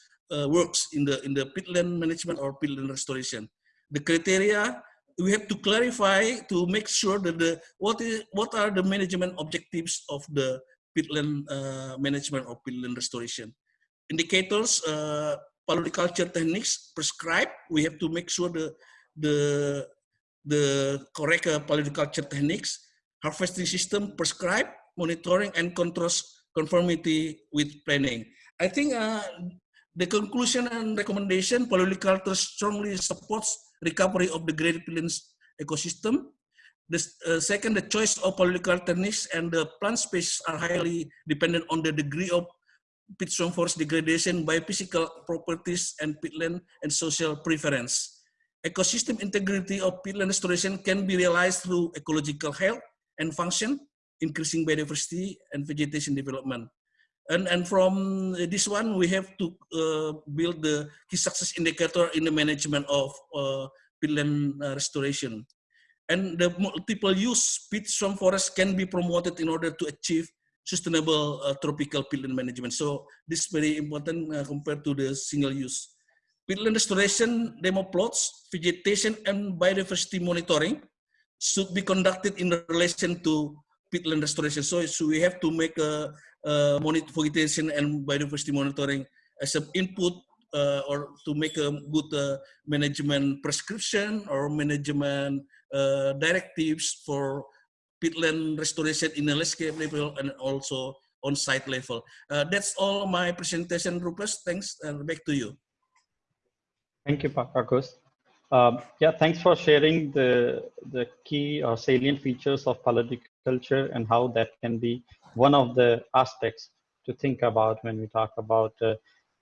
works in the in the peatland management or peatland restoration the criteria we have to clarify to make sure that the what is what are the management objectives of the peatland uh, management or peatland restoration. Indicators uh, paludiculture techniques prescribed. We have to make sure the the the correct uh, paludiculture techniques. Harvesting system prescribed. Monitoring and controls conformity with planning. I think uh, the conclusion and recommendation paludiculture strongly supports recovery of the Great Plains ecosystem. The uh, second, the choice of political techniques and the plant species are highly dependent on the degree of peat swamp forest degradation by physical properties and peatland and social preference. Ecosystem integrity of peatland restoration can be realized through ecological health and function, increasing biodiversity and vegetation development. And, and from this one, we have to uh, build the key success indicator in the management of uh, peatland uh, restoration. and the multiple use peat swamp forest can be promoted in order to achieve sustainable uh, tropical peatland management. So this is very important uh, compared to the single use. Peatland restoration demo plots, vegetation and biodiversity monitoring should be conducted in relation to peatland restoration. So, so we have to make a, a monitor vegetation and biodiversity monitoring as an input uh, or to make a good uh, management prescription or management uh, directives for peatland restoration in a landscape level and also on site level. Uh, that's all my presentation, Rupesh. Thanks, and back to you. Thank you, Agus. Um, yeah, thanks for sharing the, the key or salient features of culture and how that can be one of the aspects to think about when we talk about uh,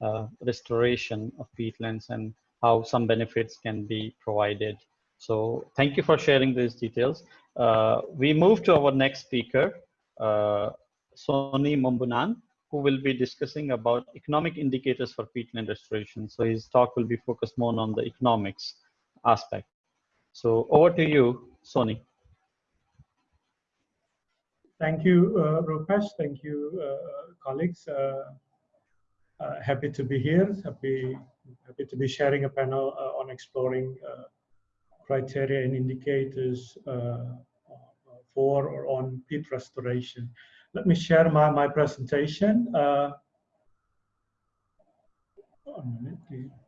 uh, restoration of peatlands and how some benefits can be provided. So thank you for sharing these details. Uh, we move to our next speaker, uh, Sonny Mumbunan, who will be discussing about economic indicators for peatland restoration. So his talk will be focused more on the economics aspect. So over to you, Sonny. Thank you, uh, Rupesh. Thank you, uh, colleagues. Uh, uh, happy to be here. Happy, happy to be sharing a panel uh, on exploring uh, criteria and indicators for or on peat restoration. Let me share my, my presentation. one minute, please.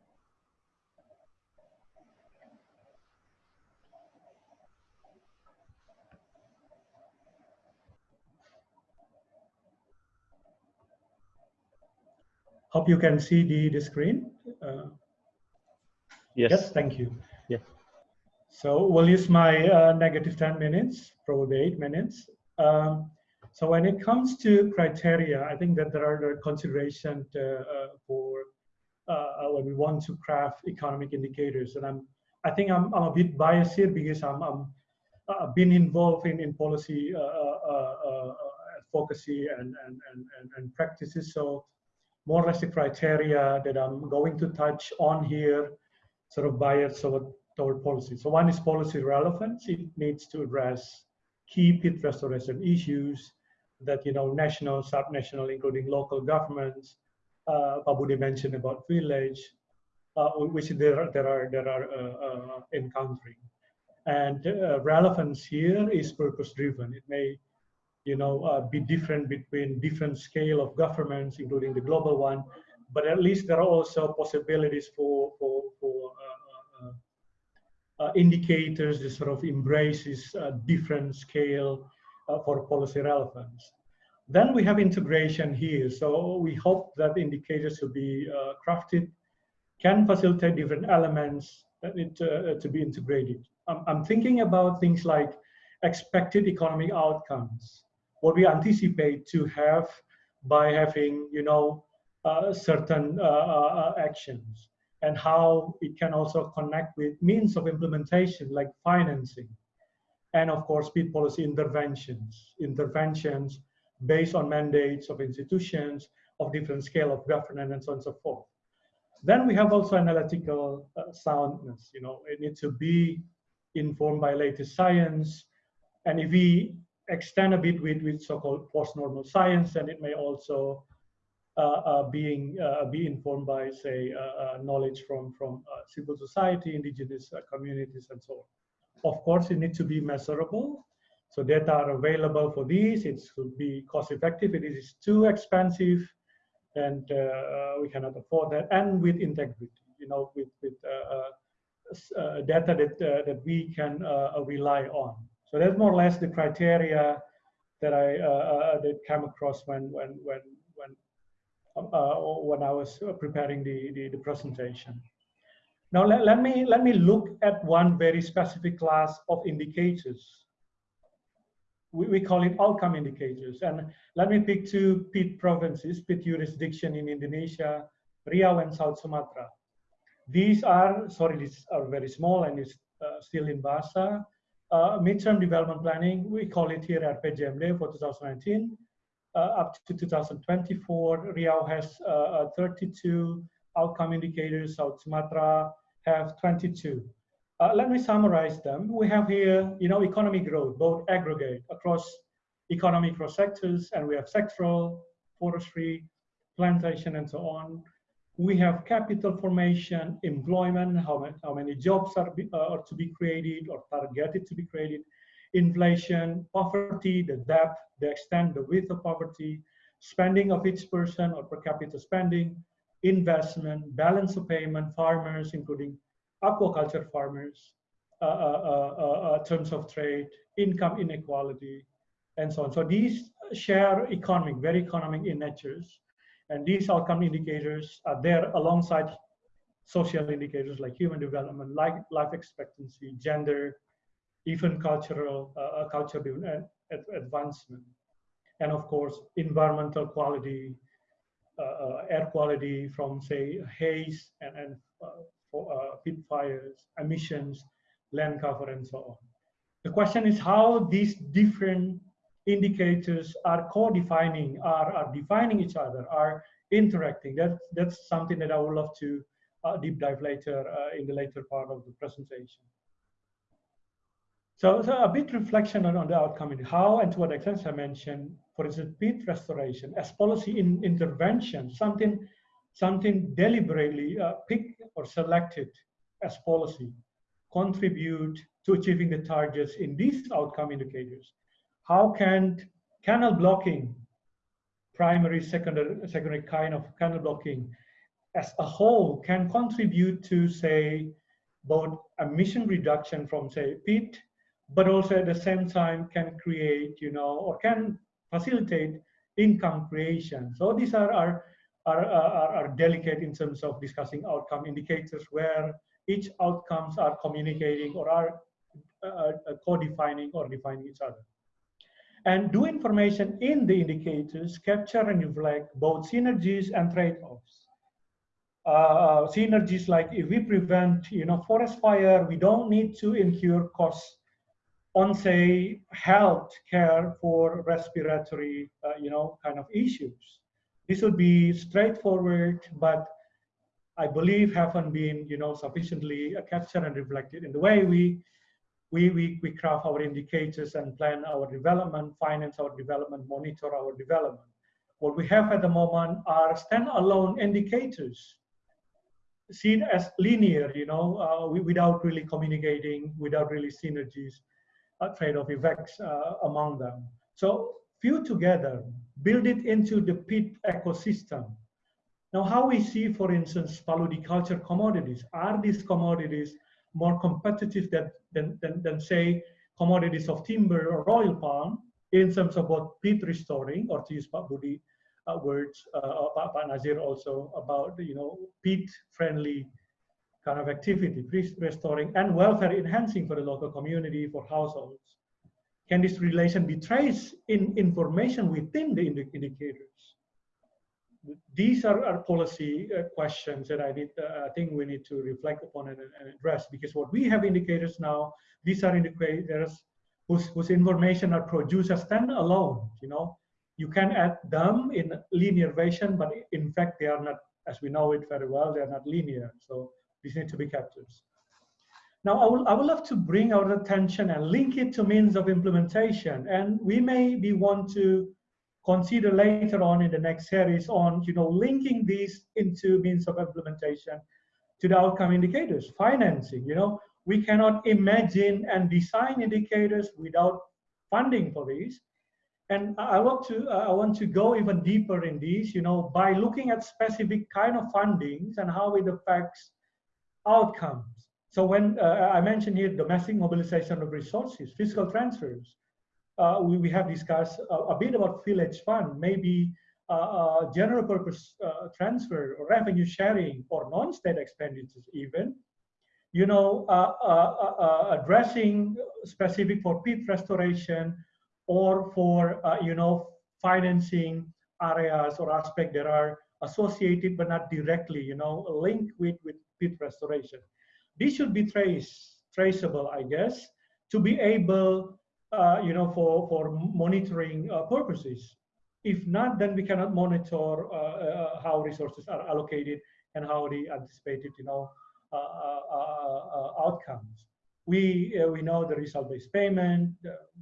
Hope you can see the, the screen. Uh, yes. Yes, thank you. Yeah. So we'll use my uh, negative 10 minutes, probably eight minutes. Um, so when it comes to criteria, I think that there are considerations uh, uh, for uh, when we want to craft economic indicators. And I'm, I think I'm, I'm a bit biased here because I'm, I'm I've been involved in, in policy advocacy and, and, and, and practices. So more or less the criteria that I'm going to touch on here, sort of bias toward, policy. So one is policy relevance. It needs to address key peat restoration issues that, you know, national, subnational, including local governments, uh, Pak Budi mentioned about village, uh, which there there are, there are uh, uh, encountering. And uh, relevance here is purpose driven. It may you know, uh, be different between different scale of governments, including the global one. But at least there are also possibilities for for for uh, uh, uh indicators that sort of embraces a different scale uh, for policy relevance. Then we have integration here. So we hope that indicators will be uh, crafted can facilitate different elements that to, to be integrated. I'm, I'm thinking about things like expected economic outcomes what we anticipate to have by having, you know, uh, certain uh, uh, actions and how it can also connect with means of implementation like financing and of course peat policy interventions interventions based on mandates of institutions of different scale of governance and so on and so forth. Then we have also analytical uh, soundness you know it needs to be informed by latest science and if we extend a bit with, with so-called post-normal science, and it may also uh, uh, being uh, be informed by, say, uh, uh, knowledge from from uh, civil society, indigenous communities, and so on. Of course, it needs to be measurable. So data are available for these. It should be cost-effective. It is too expensive, and we cannot afford that. And with integrity, you know, with with data that that we can rely on. So that's more or less the criteria that I uh, uh, that came across when when when when uh, when I was preparing the, the, the presentation. Now let, let me let me look at one very specific class of indicators. We, we call it outcome indicators, and let me pick two peat provinces, peat jurisdiction in Indonesia, Riau and South Sumatra. These are sorry, these are very small and it's uh, still in Bahasa uh, midterm development planning, we call it here at RPJMD for 2019, uh, up to 2024. Riau has uh, uh, 32 outcome indicators, South Sumatra have 22. Uh, let me summarize them. We have here, you know, economic growth, both aggregate across economic cross sectors, and we have sectoral, forestry, plantation, and so on. We have capital formation, employment, how many, how many jobs are, uh, are to be created or targeted to be created, inflation, poverty, the depth, the extent, the width of poverty, spending of each person or per capita spending, investment, balance of payment, farmers, including aquaculture farmers, uh, uh, uh, uh, terms of trade, income inequality, and so on. So these share economic, very economic in natures. And these outcome indicators are there alongside social indicators like human development, like life expectancy, gender, even cultural, uh, uh culture advancement. And of course, environmental quality, uh, uh, air quality from say haze and, and uh, for, peat fires, emissions, land cover, and so on. The question is how these different indicators are co-defining, are, are defining each other, are interacting. That, that's something that I would love to uh, deep dive later uh, in the later part of the presentation. So, so a bit reflection on, on the outcome, and how and to what extent I mentioned, for instance, peat restoration as policy in intervention, something, something deliberately uh, picked or selected as policy, contribute to achieving the targets in these outcome indicators how can canal blocking, primary, secondary, secondary kind of canal blocking as a whole can contribute to say both emission reduction from say peat, but also at the same time can create, you know, or can facilitate income creation. So these are, are, are, are, are delicate in terms of discussing outcome indicators where each outcomes are communicating or are uh, uh co-defining or defining each other and do information in the indicators capture and reflect both synergies and trade-offs. Uh, synergies like if we prevent, you know, forest fire, we don't need to incur costs on, say, health care for respiratory, uh, you know, kind of issues. This would be straightforward, but I believe haven't been, you know, sufficiently captured and reflected in the way we we, we, we craft our indicators and plan our development, finance our development, monitor our development. What we have at the moment are standalone indicators seen as linear, you know, uh, without really communicating, without really synergies, uh, trade-off effects uh, among them. So few together, build it into the peat ecosystem. Now, how we see, for instance, culture commodities, are these commodities more competitive than, than, than, than, say, commodities of timber or oil palm in terms of both peat restoring, or to use Pak Budi uh, words, uh, Pak, Nazir also about, you know, peat-friendly kind of activity, restoring and welfare enhancing for the local community, for households. Can this relation be traced in information within the indicators? These are, are policy uh, questions that I need. Uh, I think we need to reflect upon and, and, address because what we have indicators now, these are indicators whose, whose information are produced as standalone. You know, you can add them in linear version, but in fact they are not, as we know it very well, they are not linear. So these need to be captured. Now, I, will, I would love to bring our attention and link it to means of implementation. And we may be want to consider later on in the next series on you know linking these into means of implementation to the outcome indicators financing you know. We cannot imagine and design indicators without funding for these. And i want to i want to go even deeper in these you know by looking at specific kind of fundings and how it affects outcomes. So when uh, i mentioned here domestic mobilization of resources fiscal transfers uh, we, we have discussed a, a, bit about village fund, maybe uh, uh general purpose uh, transfer or revenue sharing or non-state expenditures even. You know, uh, addressing specific for peat restoration or for, you know, financing areas or aspects that are associated but not directly, you know, linked with, with peat restoration. This should be trace, traceable, I guess, to be able uh, you know, for, for monitoring uh, purposes. If not, then we cannot monitor uh, uh, how resources are allocated and how the anticipated, you know, outcomes. We, we know the result-based payment,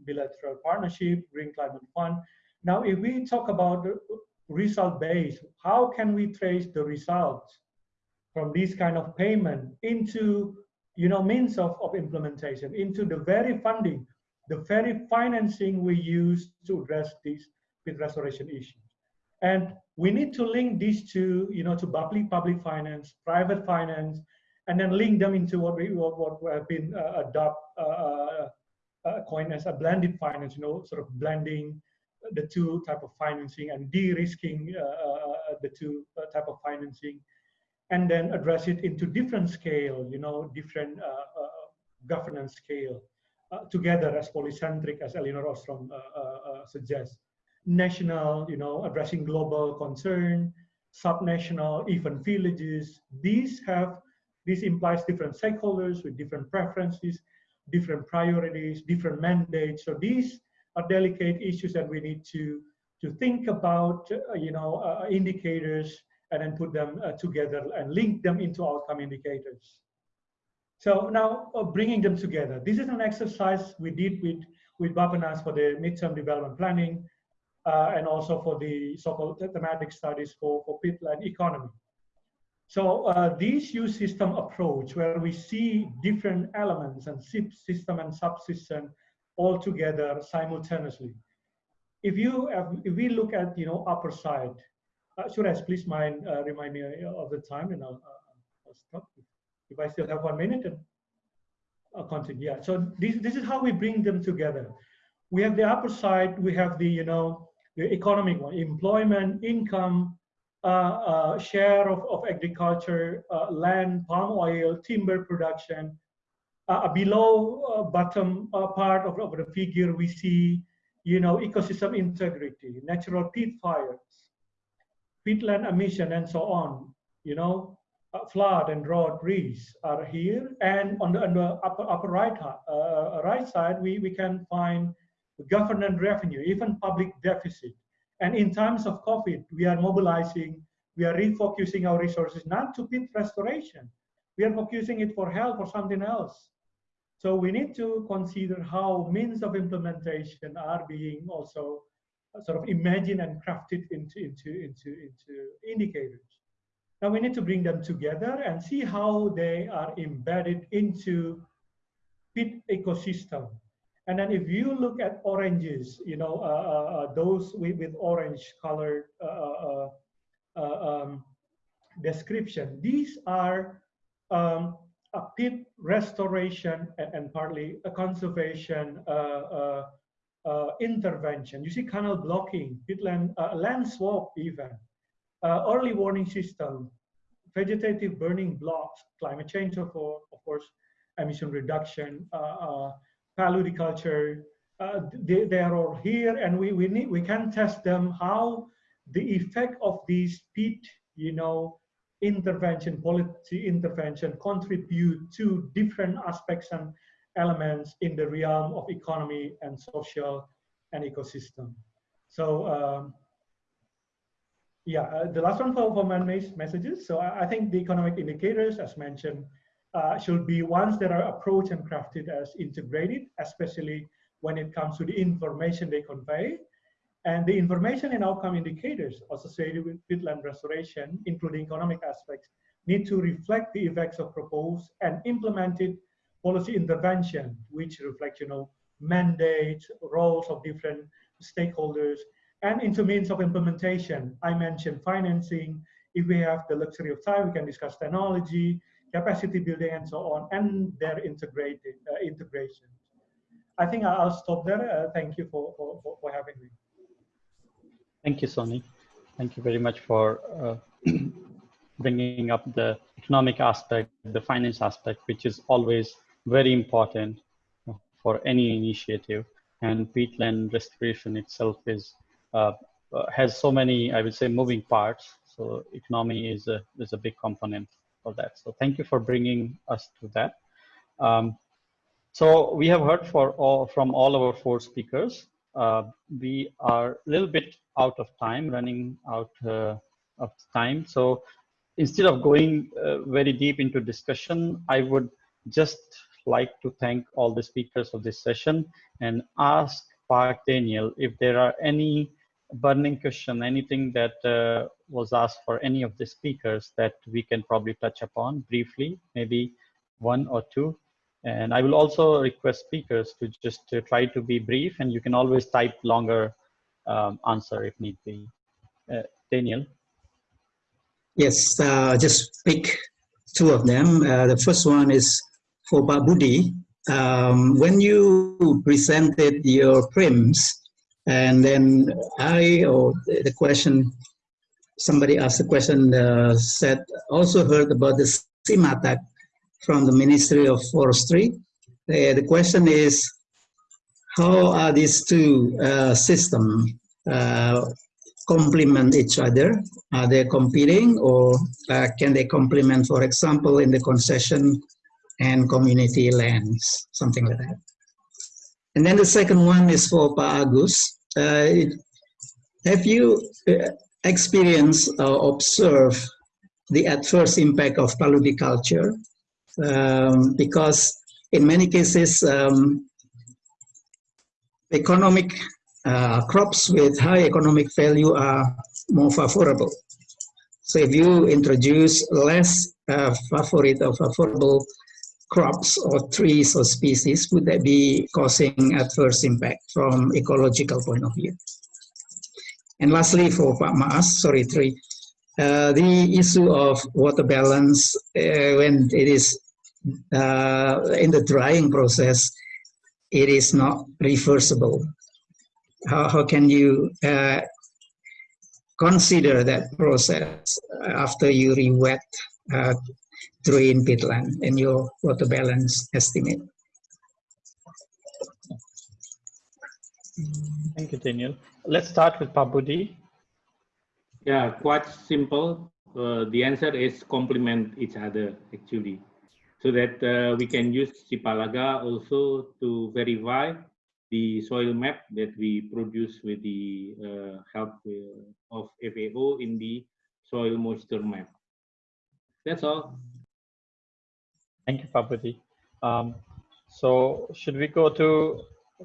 bilateral partnership, Green Climate Fund. Now, if we talk about result-based, how can we trace the results from this kind of payment into you know, means of, of implementation, into the very funding, the very financing we use to address these peat restoration issues. And we need to link these two, you know, to public public finance, private finance, and then link them into what we what, what have been uh, adopt uh, uh, uh, coined as a blended finance, you know, sort of blending the two type of financing and de-risking uh, uh, the two type of financing, and then address it into different scale, you know, different governance scale. Together as polycentric as Elinor Ostrom suggests national, you know, addressing global concern, subnational, even villages. These have, this implies different stakeholders with different preferences, different priorities, different mandates. So these are delicate issues that we need to, to think about, uh, you know, uh, indicators and then put them uh, together and link them into outcome indicators. So now uh, bringing them together. This is an exercise we did with, with Bappenas for the midterm development planning uh, and also for the so-called thematic studies for, for peatland economy. So uh, these use system approach where we see different elements and system and subsystem all together simultaneously. If you have, if we look at you know upper side, uh, I please mind uh, remind me of the time and I'll, uh, I'll, stop if I still have one minute I'll continue. Yeah. So this this is how we bring them together. We have the upper side. We have the you know the economic one, employment, income, uh, uh, share of, of agriculture, uh, land, palm oil, timber production. below bottom part of, of the figure, we see, you know, ecosystem integrity, natural peat fires, peatland emission, and so on. You know, uh, flood and drought risks are here. And on the, on the upper, upper right, uh, right side, we, we can find government revenue, even public deficit. And in times of COVID, we are mobilizing, we are refocusing our resources not to peat restoration. We are focusing it for health or something else. So we need to consider how means of implementation are being also sort of imagined and crafted into, into, into, into indicators. Now we need to bring them together and see how they are embedded into peat ecosystem and then if you look at oranges, you know, uh, uh, uh those with, with orange colored uh, uh, um, description, these are um, a peat restoration and, and, partly a conservation intervention. You see canal blocking, peatland, land swap even, early warning system, vegetative burning blocks, climate change, of, course, emission reduction, paludiculture, uh, they, they are all here and we, we, need, we can test them how the effect of these peat, you know, intervention, policy intervention contribute to different aspects and elements in the realm of economy and social and ecosystem. So um, yeah, uh, the last one for, for man-made messages. So I, I, think the economic indicators, as mentioned, uh, should be ones that are approached and crafted as integrated, especially when it comes to the information they convey. And the information and outcome indicators associated with peatland restoration, including economic aspects, need to reflect the effects of proposed and implemented policy intervention, which reflect, you know, mandates, roles of different stakeholders, and into means of implementation. I mentioned financing. If we have the luxury of time, we can discuss technology, capacity building and so on, and their integrated uh, integration. I think I'll stop there. Uh, thank you for, for, for, having me. Thank you, Sonny. Thank you very much for uh, bringing up the economic aspect, the finance aspect, which is always very important for any initiative. And peatland restoration itself is has so many, I would say, moving parts. So economy is a is a big component for that. So thank you for bringing us to that. Um, so we have heard for all, from all our four speakers. Uh, we are a little bit out of time, running out uh, of time. So instead of going uh, very deep into discussion, I would just like to thank all the speakers of this session and ask Pak Daniel if there are any burning question, anything that uh, was asked for any of the speakers that we can probably touch upon briefly, maybe one or two. And I will also request speakers to just to try to be brief and you can always type longer um, answer if need be. Uh, Daniel. Yes, uh, just pick two of them. Uh, the first one is for Pak Budi. Um, when you presented your PRIMS, and then I, or the question, somebody asked the question, uh, said, also heard about the SiMATAG from the Ministry of Forestry. Uh, the question is, how are these two uh, systems uh, complement each other? Are they competing or uh, can they complement, for example, in the concession and community lands, something like that? And then the second one is for Agus. Uh, have you uh, experienced or observed the adverse impact of paludiculture? Um, because in many cases, um, economic uh, crops with high economic value are more favorable. So if you introduce less uh, favorite or favorable crops or trees or species, would that be causing adverse impact from ecological point of view? And lastly, for Pak Maas, sorry, three, uh, the issue of water balance uh, when it is uh, in the drying process, it is not reversible. How, how can you uh, consider that process after you re-wet drain peatland in your water balance estimate? Thank you, Daniel. Let's start with Pak Budi. Yeah, quite simple. Uh, the answer is complement each other actually so that uh, we can use Sipalaga also to verify the soil map that we produce with the uh, help uh, of FAO in the soil moisture map. That's all. Thank you, Pak Budi. Um, so should we go to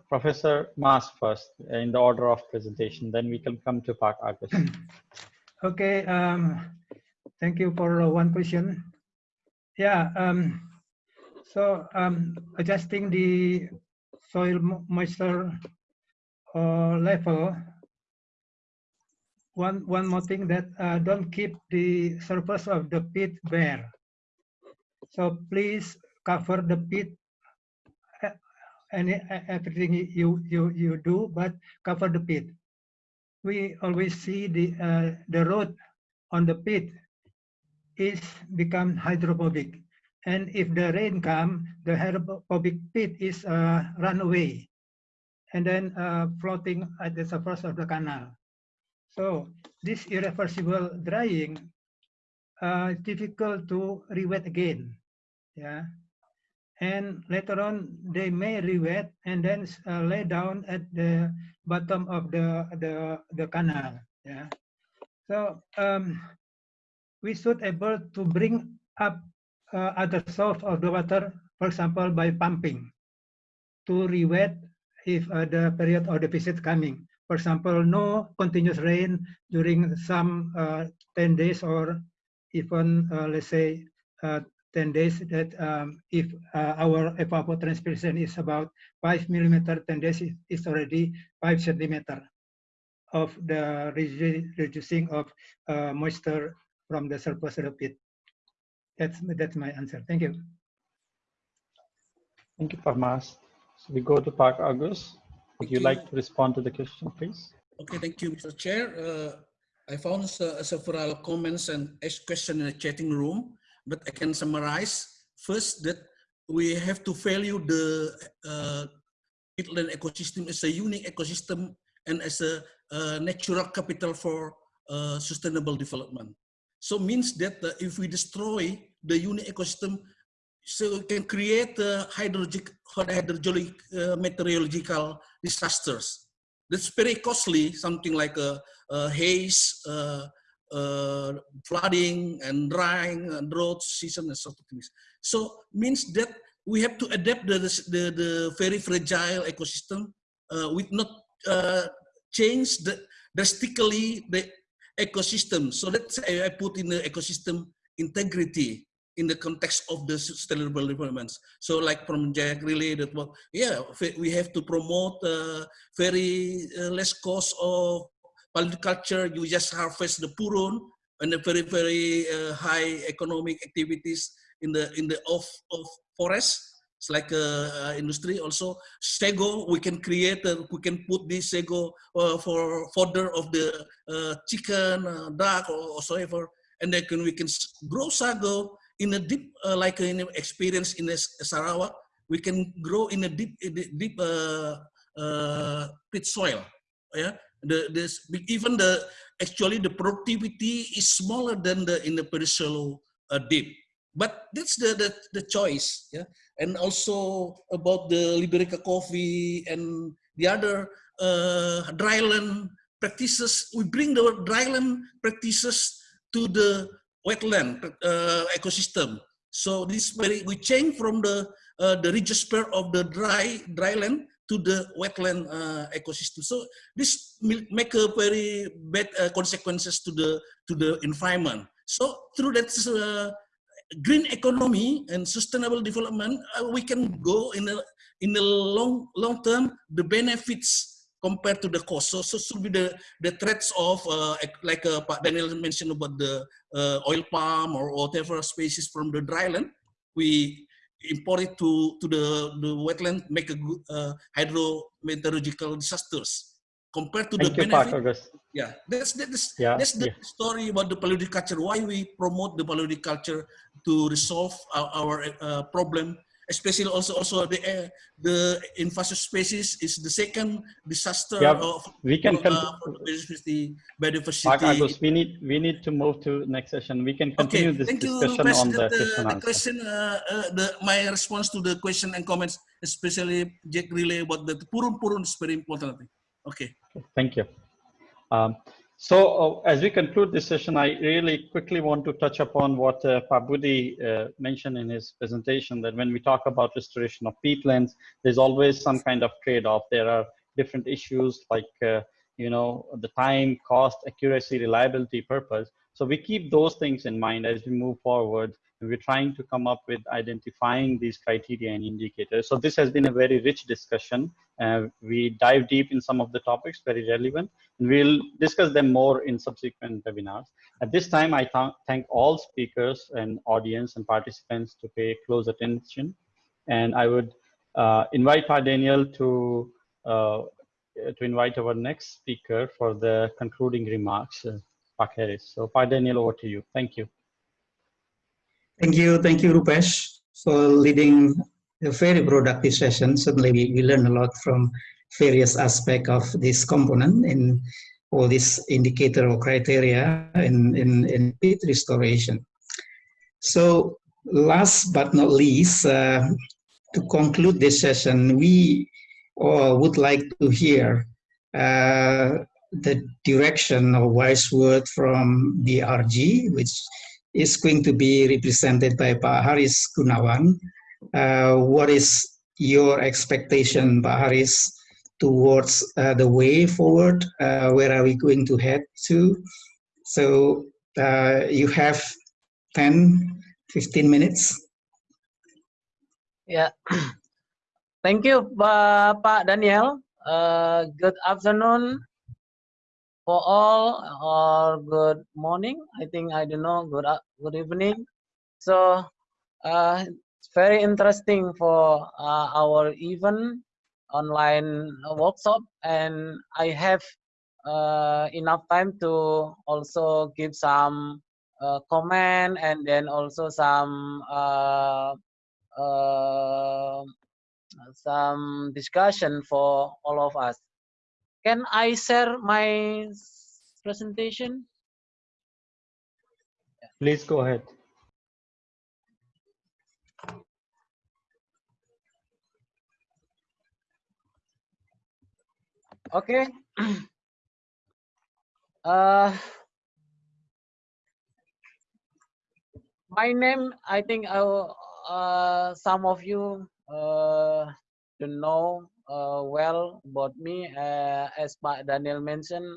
Professor Maas first in the order of presentation, then we can come to Pak Agus. Okay, um, thank you for one question. Yeah, um, so um, adjusting the soil moisture uh, level. One one more thing that uh, don't keep the surface of the peat bare. So please cover the peat and everything you you you do, but cover the peat. We always see the uh, the road on the peat is become hydrophobic and if the rain come, the hydrophobic peat is uh, run away and then uh, floating at the surface of the canal. So this irreversible drying uh, difficult to re-wet again. Yeah, and later on they may re-wet and then uh, lay down at the bottom of the the the canal. Yeah, so um, we should able to bring up uh, other source of the water, for example, by pumping to re-wet if uh, the period of deficit coming. For example, no continuous rain during some uh, 10 days or even, uh, let's say, uh, 10 days that um, if uh, our evapotranspiration is about 5 millimeter, 10 days is already 5 centimeter of the reducing of moisture from the surface of the peat. That's that's my answer. Thank you. Thank you, Pak Maas. So we go to Pak Agus. Would you, you, like to respond to the question, please? Okay, thank you, Mr. Chair. Uh, I found uh, several comments and questions in the chatting room, but I can summarize. First, that we have to value the uh, peatland ecosystem as a unique ecosystem and as a uh, natural capital for uh, sustainable development. So means that uh, if we destroy the unique ecosystem so we can create uh, hydrologic, hydrologic uh, meteorological disasters. That's very costly, something like a, a haze, uh, flooding and drying and drought season and sort of things. So means that we have to adapt the, the, the very fragile ecosystem uh, with not uh, change the, drastically the ecosystem. So that's I put in the ecosystem integrity in the context of the sustainable developments. So like from Jack Rieley, well, yeah, we have to promote uh, very uh, less cost of culture. You just harvest the purun and the very, very uh, high economic activities in the in the off of forest. It's like a, industry also. Sago, we can create, uh, we can put this sago uh, for fodder of the uh, chicken, uh, duck, or whatsoever. And then we can grow sago in a deep, uh, like in experience in Sarawak, we can grow in a deep, deep uh, uh, peat soil. Yeah, the this even the actually the productivity is smaller than the in the shallow uh, deep. But that's the, the the choice. Yeah, and also about the Liberica coffee and the other uh, dryland practices. We bring the dryland practices to the wetland uh, ecosystem. So this very we change from the uh, the register of the dry dry land to the wetland uh, ecosystem. So this make a very bad uh, consequences to the to the environment. So through that uh, green economy and sustainable development, uh, we can go in the in the long long term the benefits compared to the cost. So, so should be the, the threats of, uh, like uh, Daniel mentioned about the oil palm or whatever species from the dryland, we import it to, to the, the wetland, make a good uh, hydrometeorological disasters. Compared to Thank the benefit, yeah, that's, that's, yeah, that's the yeah. story about the paludiculture, why we promote the paludiculture to resolve our, our uh, problem especially also also the uh, the invasive species is the second disaster yeah, of we can uh, biodiversity, biodiversity. Agus, we need we need to move to next session. We can continue okay, this thank discussion you, on the, the, question the question. Uh, uh, the my response to the question and comments, especially Jack Rieley about the purun purun is very important. Okay. Thank you. Um, so uh, as we conclude this session, I really quickly want to touch upon what uh, Pak Budi uh, mentioned in his presentation, that when we talk about restoration of peatlands, there's always some kind of trade-off. There are different issues like, uh, you know, the time, cost, accuracy, reliability, purpose. So we keep those things in mind as we move forward we're trying to come up with identifying these criteria and indicators. So this has been a very rich discussion. Uh, we dive deep in some of the topics, very relevant, and we'll discuss them more in subsequent webinars. At this time, I th thank all speakers and audience and participants to pay close attention. And I would uh, invite our Daniel to uh, to invite our next speaker for the concluding remarks, uh, Haris. So, Pak Daniel, over to you. Thank you. Thank you, thank you, Rupesh, for leading a very productive session. Certainly, we, we learned a lot from various aspects of this component in all these indicator or criteria in, in, in peat restoration. So last but not least, uh, to conclude this session, we uh, would like to hear uh, the direction or wise word from BRG, which is going to be represented by Pak Haris Gunawan. Uh, what is your expectation, Pak Haris, towards uh, the way forward? Uh, where are we going to head to? So uh, you have 10, 15 minutes. Yeah. Thank you, Pak Daniel. Uh, good afternoon, for all or good morning. I think i don't know good uh, good evening. So uh, it's very interesting for uh, our event online workshop. And i have uh, enough time to also give some uh, comment and then also some uh, some discussion for all of us can I share my presentation? Please go ahead. Okay. uh, my name, I think uh, uh, some of you uh, don't know uh, well about me. Uh, as Pak Daniel mentioned,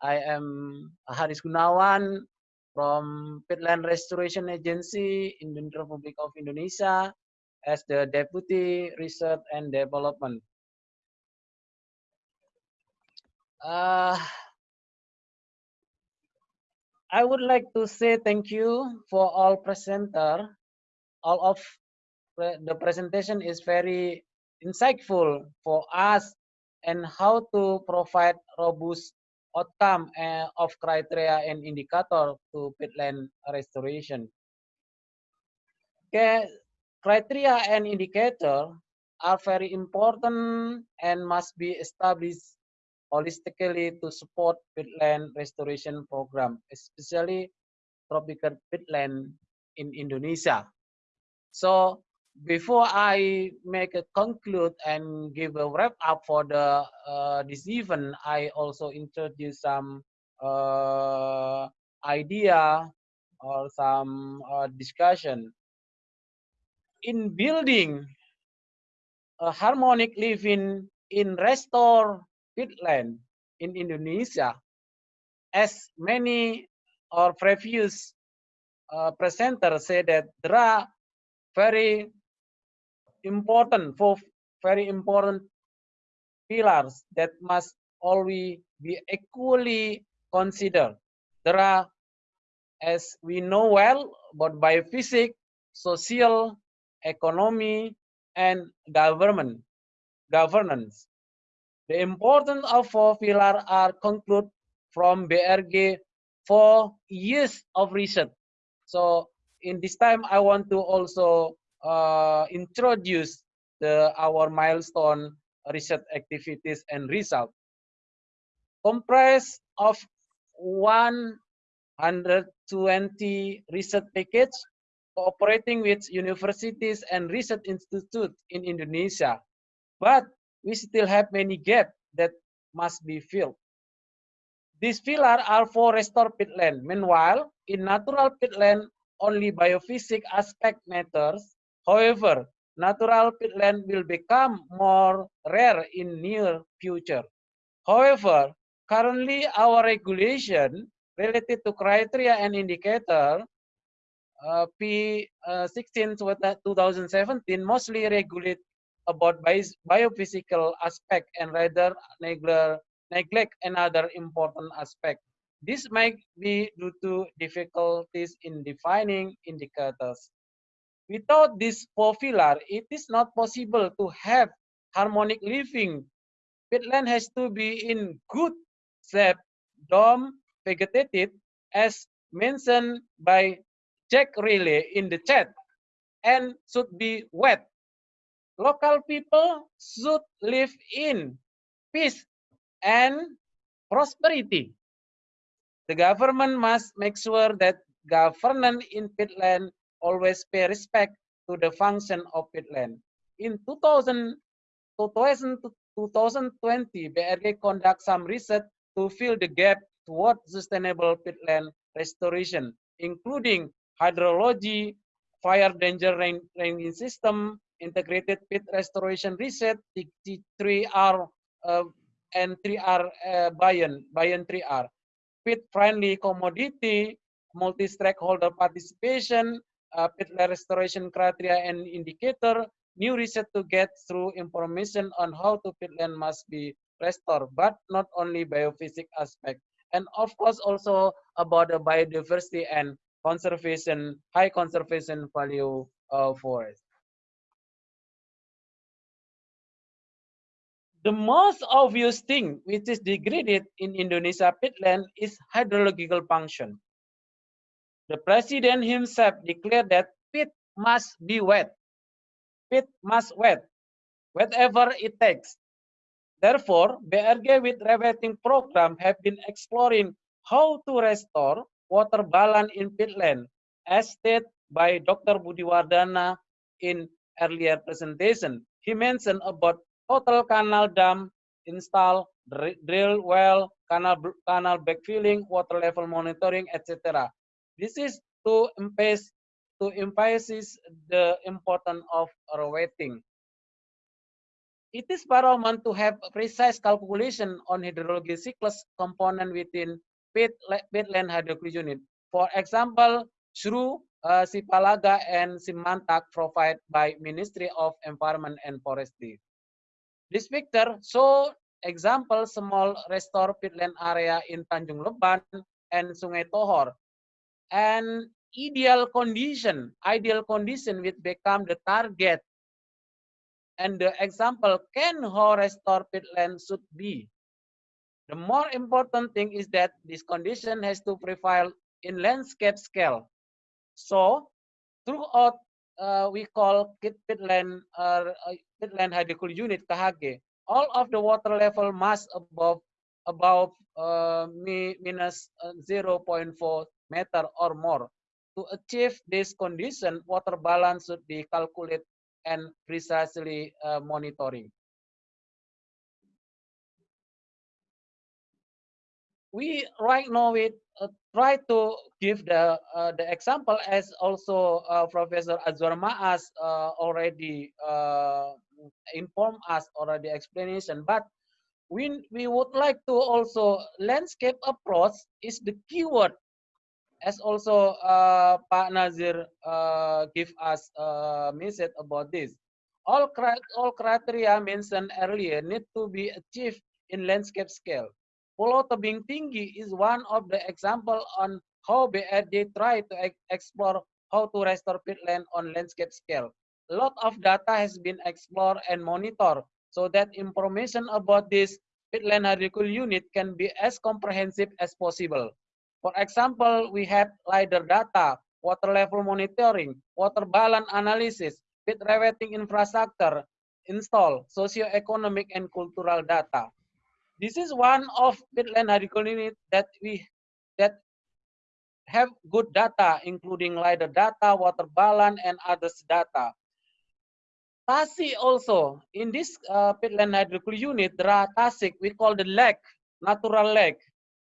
I am Haris Gunawan from Peatland Restoration Agency in the Republic of Indonesia as the Deputy Research and Development. Uh, I would like to say thank you for all presenter. All of the presentation is very insightful for us and how to provide robust outcome uh, of criteria and indicator to peatland restoration. Okay, criteria and indicator are very important and must be established holistically to support peatland restoration program, especially tropical peatland in Indonesia. So before I make a conclude and give a wrap up for the uh, this event, I also introduce some uh, idea or some uh, discussion. In building a harmonic living in restore peatland in Indonesia, as many or previous uh, presenters say that there are very important for very important pillars that must always be equally considered. There are, as we know well, about biophysics, social, economy, and government governance. The importance of four pillars are concluded from BRG for years of research. So in this time, I want to also uh, introduce the our milestone research activities and result. Comprised of 120 research package cooperating with universities and research institutes in Indonesia. But we still have many gaps that must be filled. These pillars are for restore peatland. Meanwhile, in natural peatland, only biophysics aspect matters. However, natural peatland will become more rare in near future. However, currently our regulation related to criteria and indicator uh, P16 uh, 2017 mostly regulate about biophysical aspect and rather neglect another important aspect. This might be due to difficulties in defining indicators. Without this four it is not possible to have harmonic living. Peatland has to be in good shape, dome, vegetated, as mentioned by Jack Riley in the chat, and should be wet local people should live in peace and prosperity. The government must make sure that governance in peatland always pay respect to the function of peatland. In 2000, 2000 2020, BRG conduct some research to fill the gap toward sustainable peatland restoration, including hydrology, fire danger rain, raining system, integrated pit restoration reset, the, 3R uh, and 3R uh, buy-in, buy-in 3R. Pit friendly commodity, multi-stakeholder participation, uh, restoration criteria and indicator, new research to get through information on how to peatland must be restored, but not only biophysics aspect. And of course also about the biodiversity and conservation, high conservation value uh, forest. The most obvious thing which is degraded in Indonesia peatland is hydrological function. The president himself declared that pit must be wet. Pit must wet, whatever it takes. Therefore, BRG with rewetting program have been exploring how to restore water balance in peatland, as stated by Dr. Budi Wardana in earlier presentation. He mentioned about total canal dam install, drill well, canal canal backfilling, water level monitoring, etc. This is to emphasize to emphasize the importance of rewetting. It is paramount to have precise calculation on hydrology cycles component within peatland hydrology unit. For example, through uh, Sipalaga and SiMATAG provided by Ministry of Environment and Forestry. This picture show example small restore peatland area in Tanjung Leban and Sungai Tohor. And ideal condition, ideal condition which become the target and the example can how restore peatland should be. The more important thing is that this condition has to prevail in landscape scale. So throughout uh, we call peatland uh, peatland hydrological unit KHG, all of the water level must above above uh, minus uh, 0.4 meter or more. To achieve this condition, water balance should be calculated and precisely uh, monitoring. We right now we uh, try to give the uh, the example as also uh, Professor Azwar Maas uh, already uh, informed us already explanation, but we we would like to also landscape approach is the keyword as also uh, Pak Nazir uh, give us a message about this. All, all criteria mentioned earlier need to be achieved in landscape scale. Pulau Tebing Tinggi is one of the example on how BRG try to explore how to restore peatland on landscape scale. A lot of data has been explored and monitored so that information about this peatland hydrological unit can be as comprehensive as possible. For example, we have LiDAR data, water level monitoring, water balance analysis, peat rewetting infrastructure, install, socio-economic and cultural data. This is one of peatland hydrological unit that we that have good data, including LiDAR data, water balance, and others data. Tasik also, in this uh, peatland hydrological unit, there are Tasik, we call the lake, natural lake.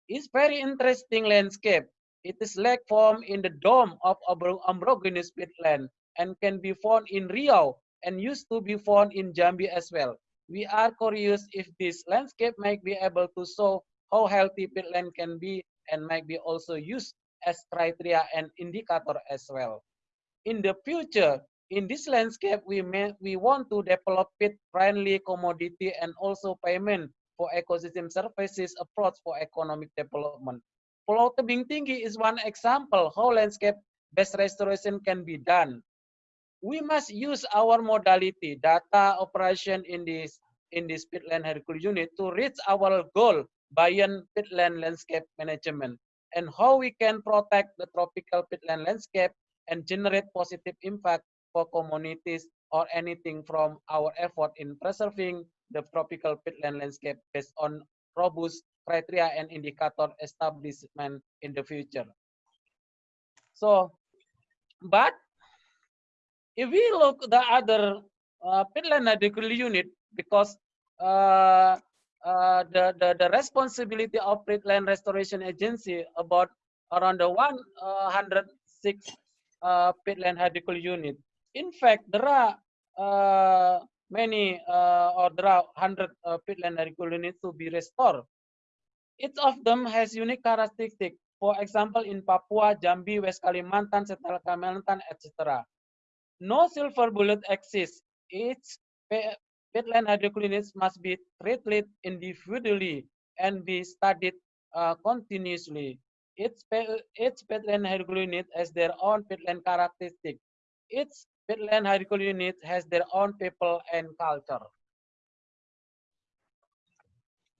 It's very interesting landscape. It is lake formed in the dome of ombrogenous peatland and can be found in Riau and used to be found in Jambi as well. We are curious if this landscape might be able to show how healthy peatland can be and might be also used as criteria and indicator as well. In the future, in this landscape, we may, we want to develop peat-friendly commodity and also payment for ecosystem services approach for economic development. Pulau Tebing Tinggi is one example how landscape-based restoration can be done. We must use our modality, data operation in this in this peatland heritage unit to reach our goal beyond peatland landscape management and how we can protect the tropical peatland landscape and generate positive impact for communities or anything from our effort in preserving the tropical peatland landscape based on robust criteria and indicator establishment in the future. So, but if we look the other uh, peatland hydrological unit, because uh, uh, the, the, the responsibility of peatland restoration agency about around the 106 uh, peatland hydrological unit. In fact, there are uh, many uh, or there are 100 uh, peatland hydrological units to be restored. Each of them has unique characteristics. For example, in Papua, Jambi, West Kalimantan, Central Kalimantan, etc. No silver bullet exists. Each peatland hydrological units must be treated individually and be studied uh, continuously. Each, each peatland unit has their own peatland characteristics. Each peatland hydrological unit has their own people and culture.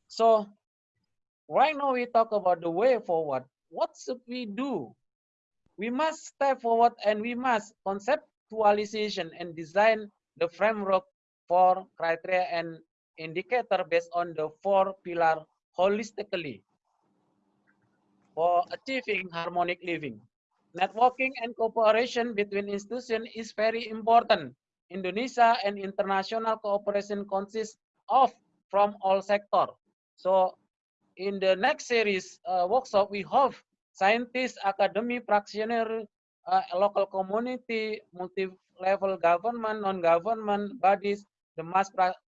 So right now we talk about the way forward. What should we do? We must step forward and we must conceptualization and design the framework for criteria and indicator based on the four pillar holistically for achieving harmonic living. Networking and cooperation between institutions is very important. Indonesia and international cooperation consists of from all sectors. So in the next series uh, workshop, we hope scientists, academy, practitioners, uh, local community, multi-level government, non-government bodies, the must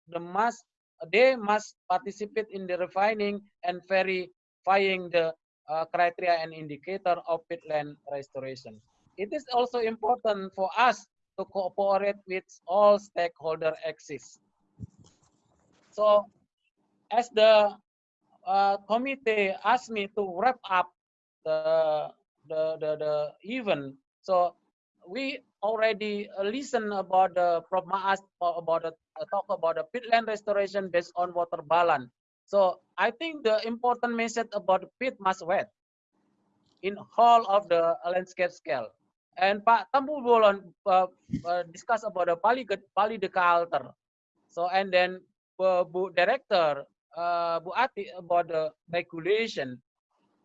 the must they must participate in the refining and verifying the uh, criteria and indicator of peatland restoration. It is also important for us to cooperate with all stakeholder axes. So as the uh, committee asked me to wrap up the, the, the, the event, so we already listen about the problem asked about the talk about the peatland restoration based on water balance. So I think the important message about peat must wet in whole of the landscape scale. And Pak Tambu Bolon uh, uh, discuss about the Pali Pali. So and then uh, Bu Director uh, Bu Ati about the regulation,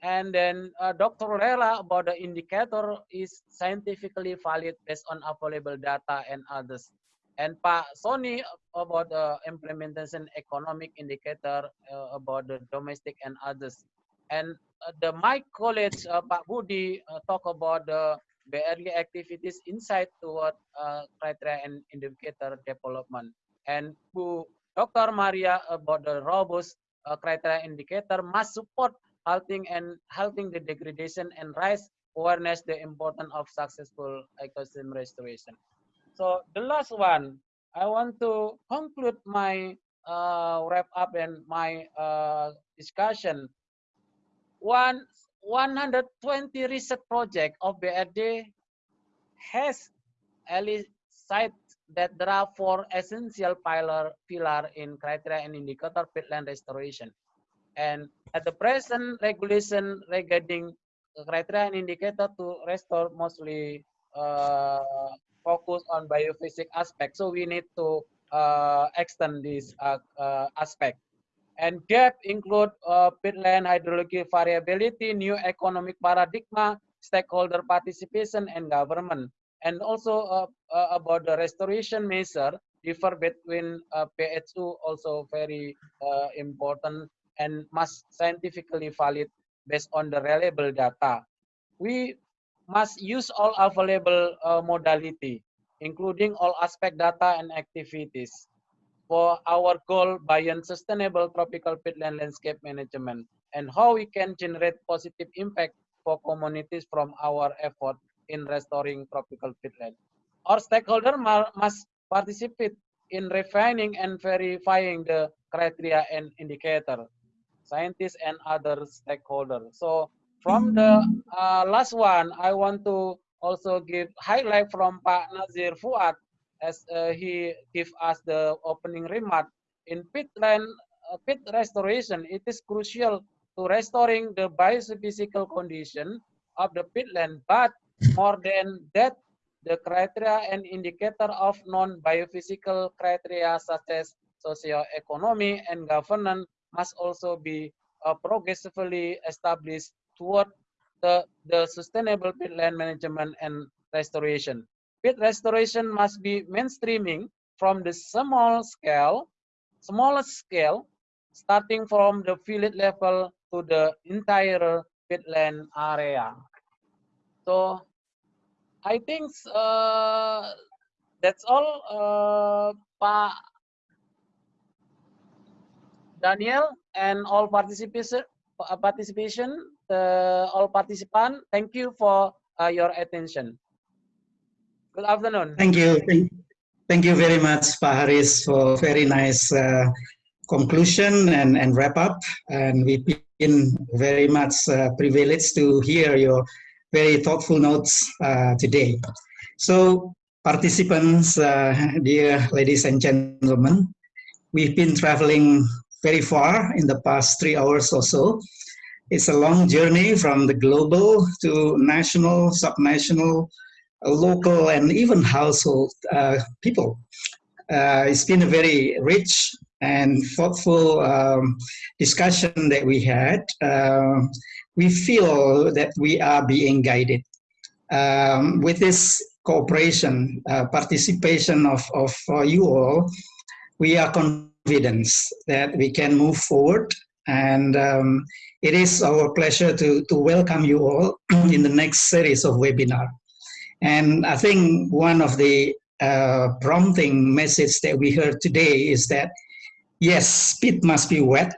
and then uh, Dr. Rela about the indicator is scientifically valid based on available data and others. And Pak Sonny about the implementation economic indicator uh, about the domestic and others. And uh, the my college, uh, Pak Budi, uh, talk about the BRG activities insight toward uh, criteria and indicator development. And Bu Dr. Maria about the robust uh, criteria indicator must support halting and halting the degradation and raise awareness the importance of successful ecosystem restoration. So the last one, I want to conclude my uh, wrap up and my uh, discussion. One 120 research project of BRG has elicited that there are four essential pillar, pillar in criteria and indicator peatland restoration. And at the present regulation regarding criteria and indicator to restore mostly uh, focus on biophysics aspect. So we need to uh, extend this uh, uh, aspect. And gap include uh, peatland hydrology variability, new economic paradigm, stakeholder participation, and government. And also uh, uh, about the restoration measure, differ between PHU also very important and must scientifically valid based on the reliable data. We must use all available uh, modality, including all aspect data and activities for our goal beyond sustainable tropical peatland landscape management and how we can generate positive impact for communities from our effort in restoring tropical peatland. Our stakeholder must participate in refining and verifying the criteria and indicator scientists and other stakeholders. So from the uh, last one, I want to also give highlight from Pak Nazir Foead as uh, he give us the opening remark. In peatland, uh, peat restoration, it is crucial to restoring the biophysical condition of the peatland, but more than that, the criteria and indicator of non-biophysical criteria such as socio-economy and governance must also be uh, progressively established toward the, the sustainable peatland management and restoration. Peat restoration must be mainstreaming from the small scale, smallest scale, starting from the village level to the entire peatland area. So I think uh, that's all, uh, Daniel and all participation participation the all participants. thank you for uh, your attention good afternoon thank you thank, you very much Pak Haris for very nice uh, conclusion and, and wrap up and we've been very much uh, privileged to hear your very thoughtful notes uh, today so participants uh, dear ladies and gentlemen we've been traveling very far in the past three hours or so. It's a long journey from the global to national, subnational, local, and even household uh, people. Uh, it's been a very rich and thoughtful um, discussion that we had. Uh, we feel that we are being guided. Um, with this cooperation, uh, participation of, of uh, you all, we are confidence that we can move forward. And um, it is our pleasure to, to welcome you all in the next series of webinar. And I think one of the uh, prompting message that we heard today is that yes, peat must be wet,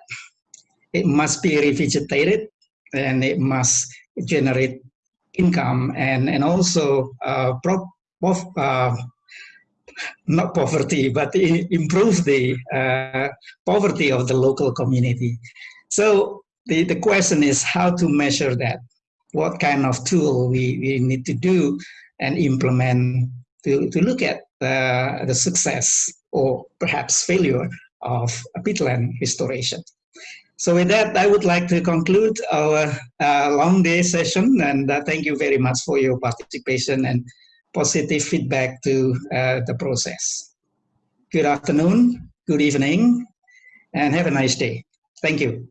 it must be revegetated, and it must generate income and, and also uh, uh, not poverty, but improve the uh, poverty of the local community. So the, the question is how to measure that, what kind of tool we, we need to do and implement to, to look at uh, the success or perhaps failure of a peatland restoration. So with that, I would like to conclude our uh, long day session and uh, thank you very much for your participation and positive feedback to uh, the process. Good afternoon, good evening, and have a nice day. Thank you.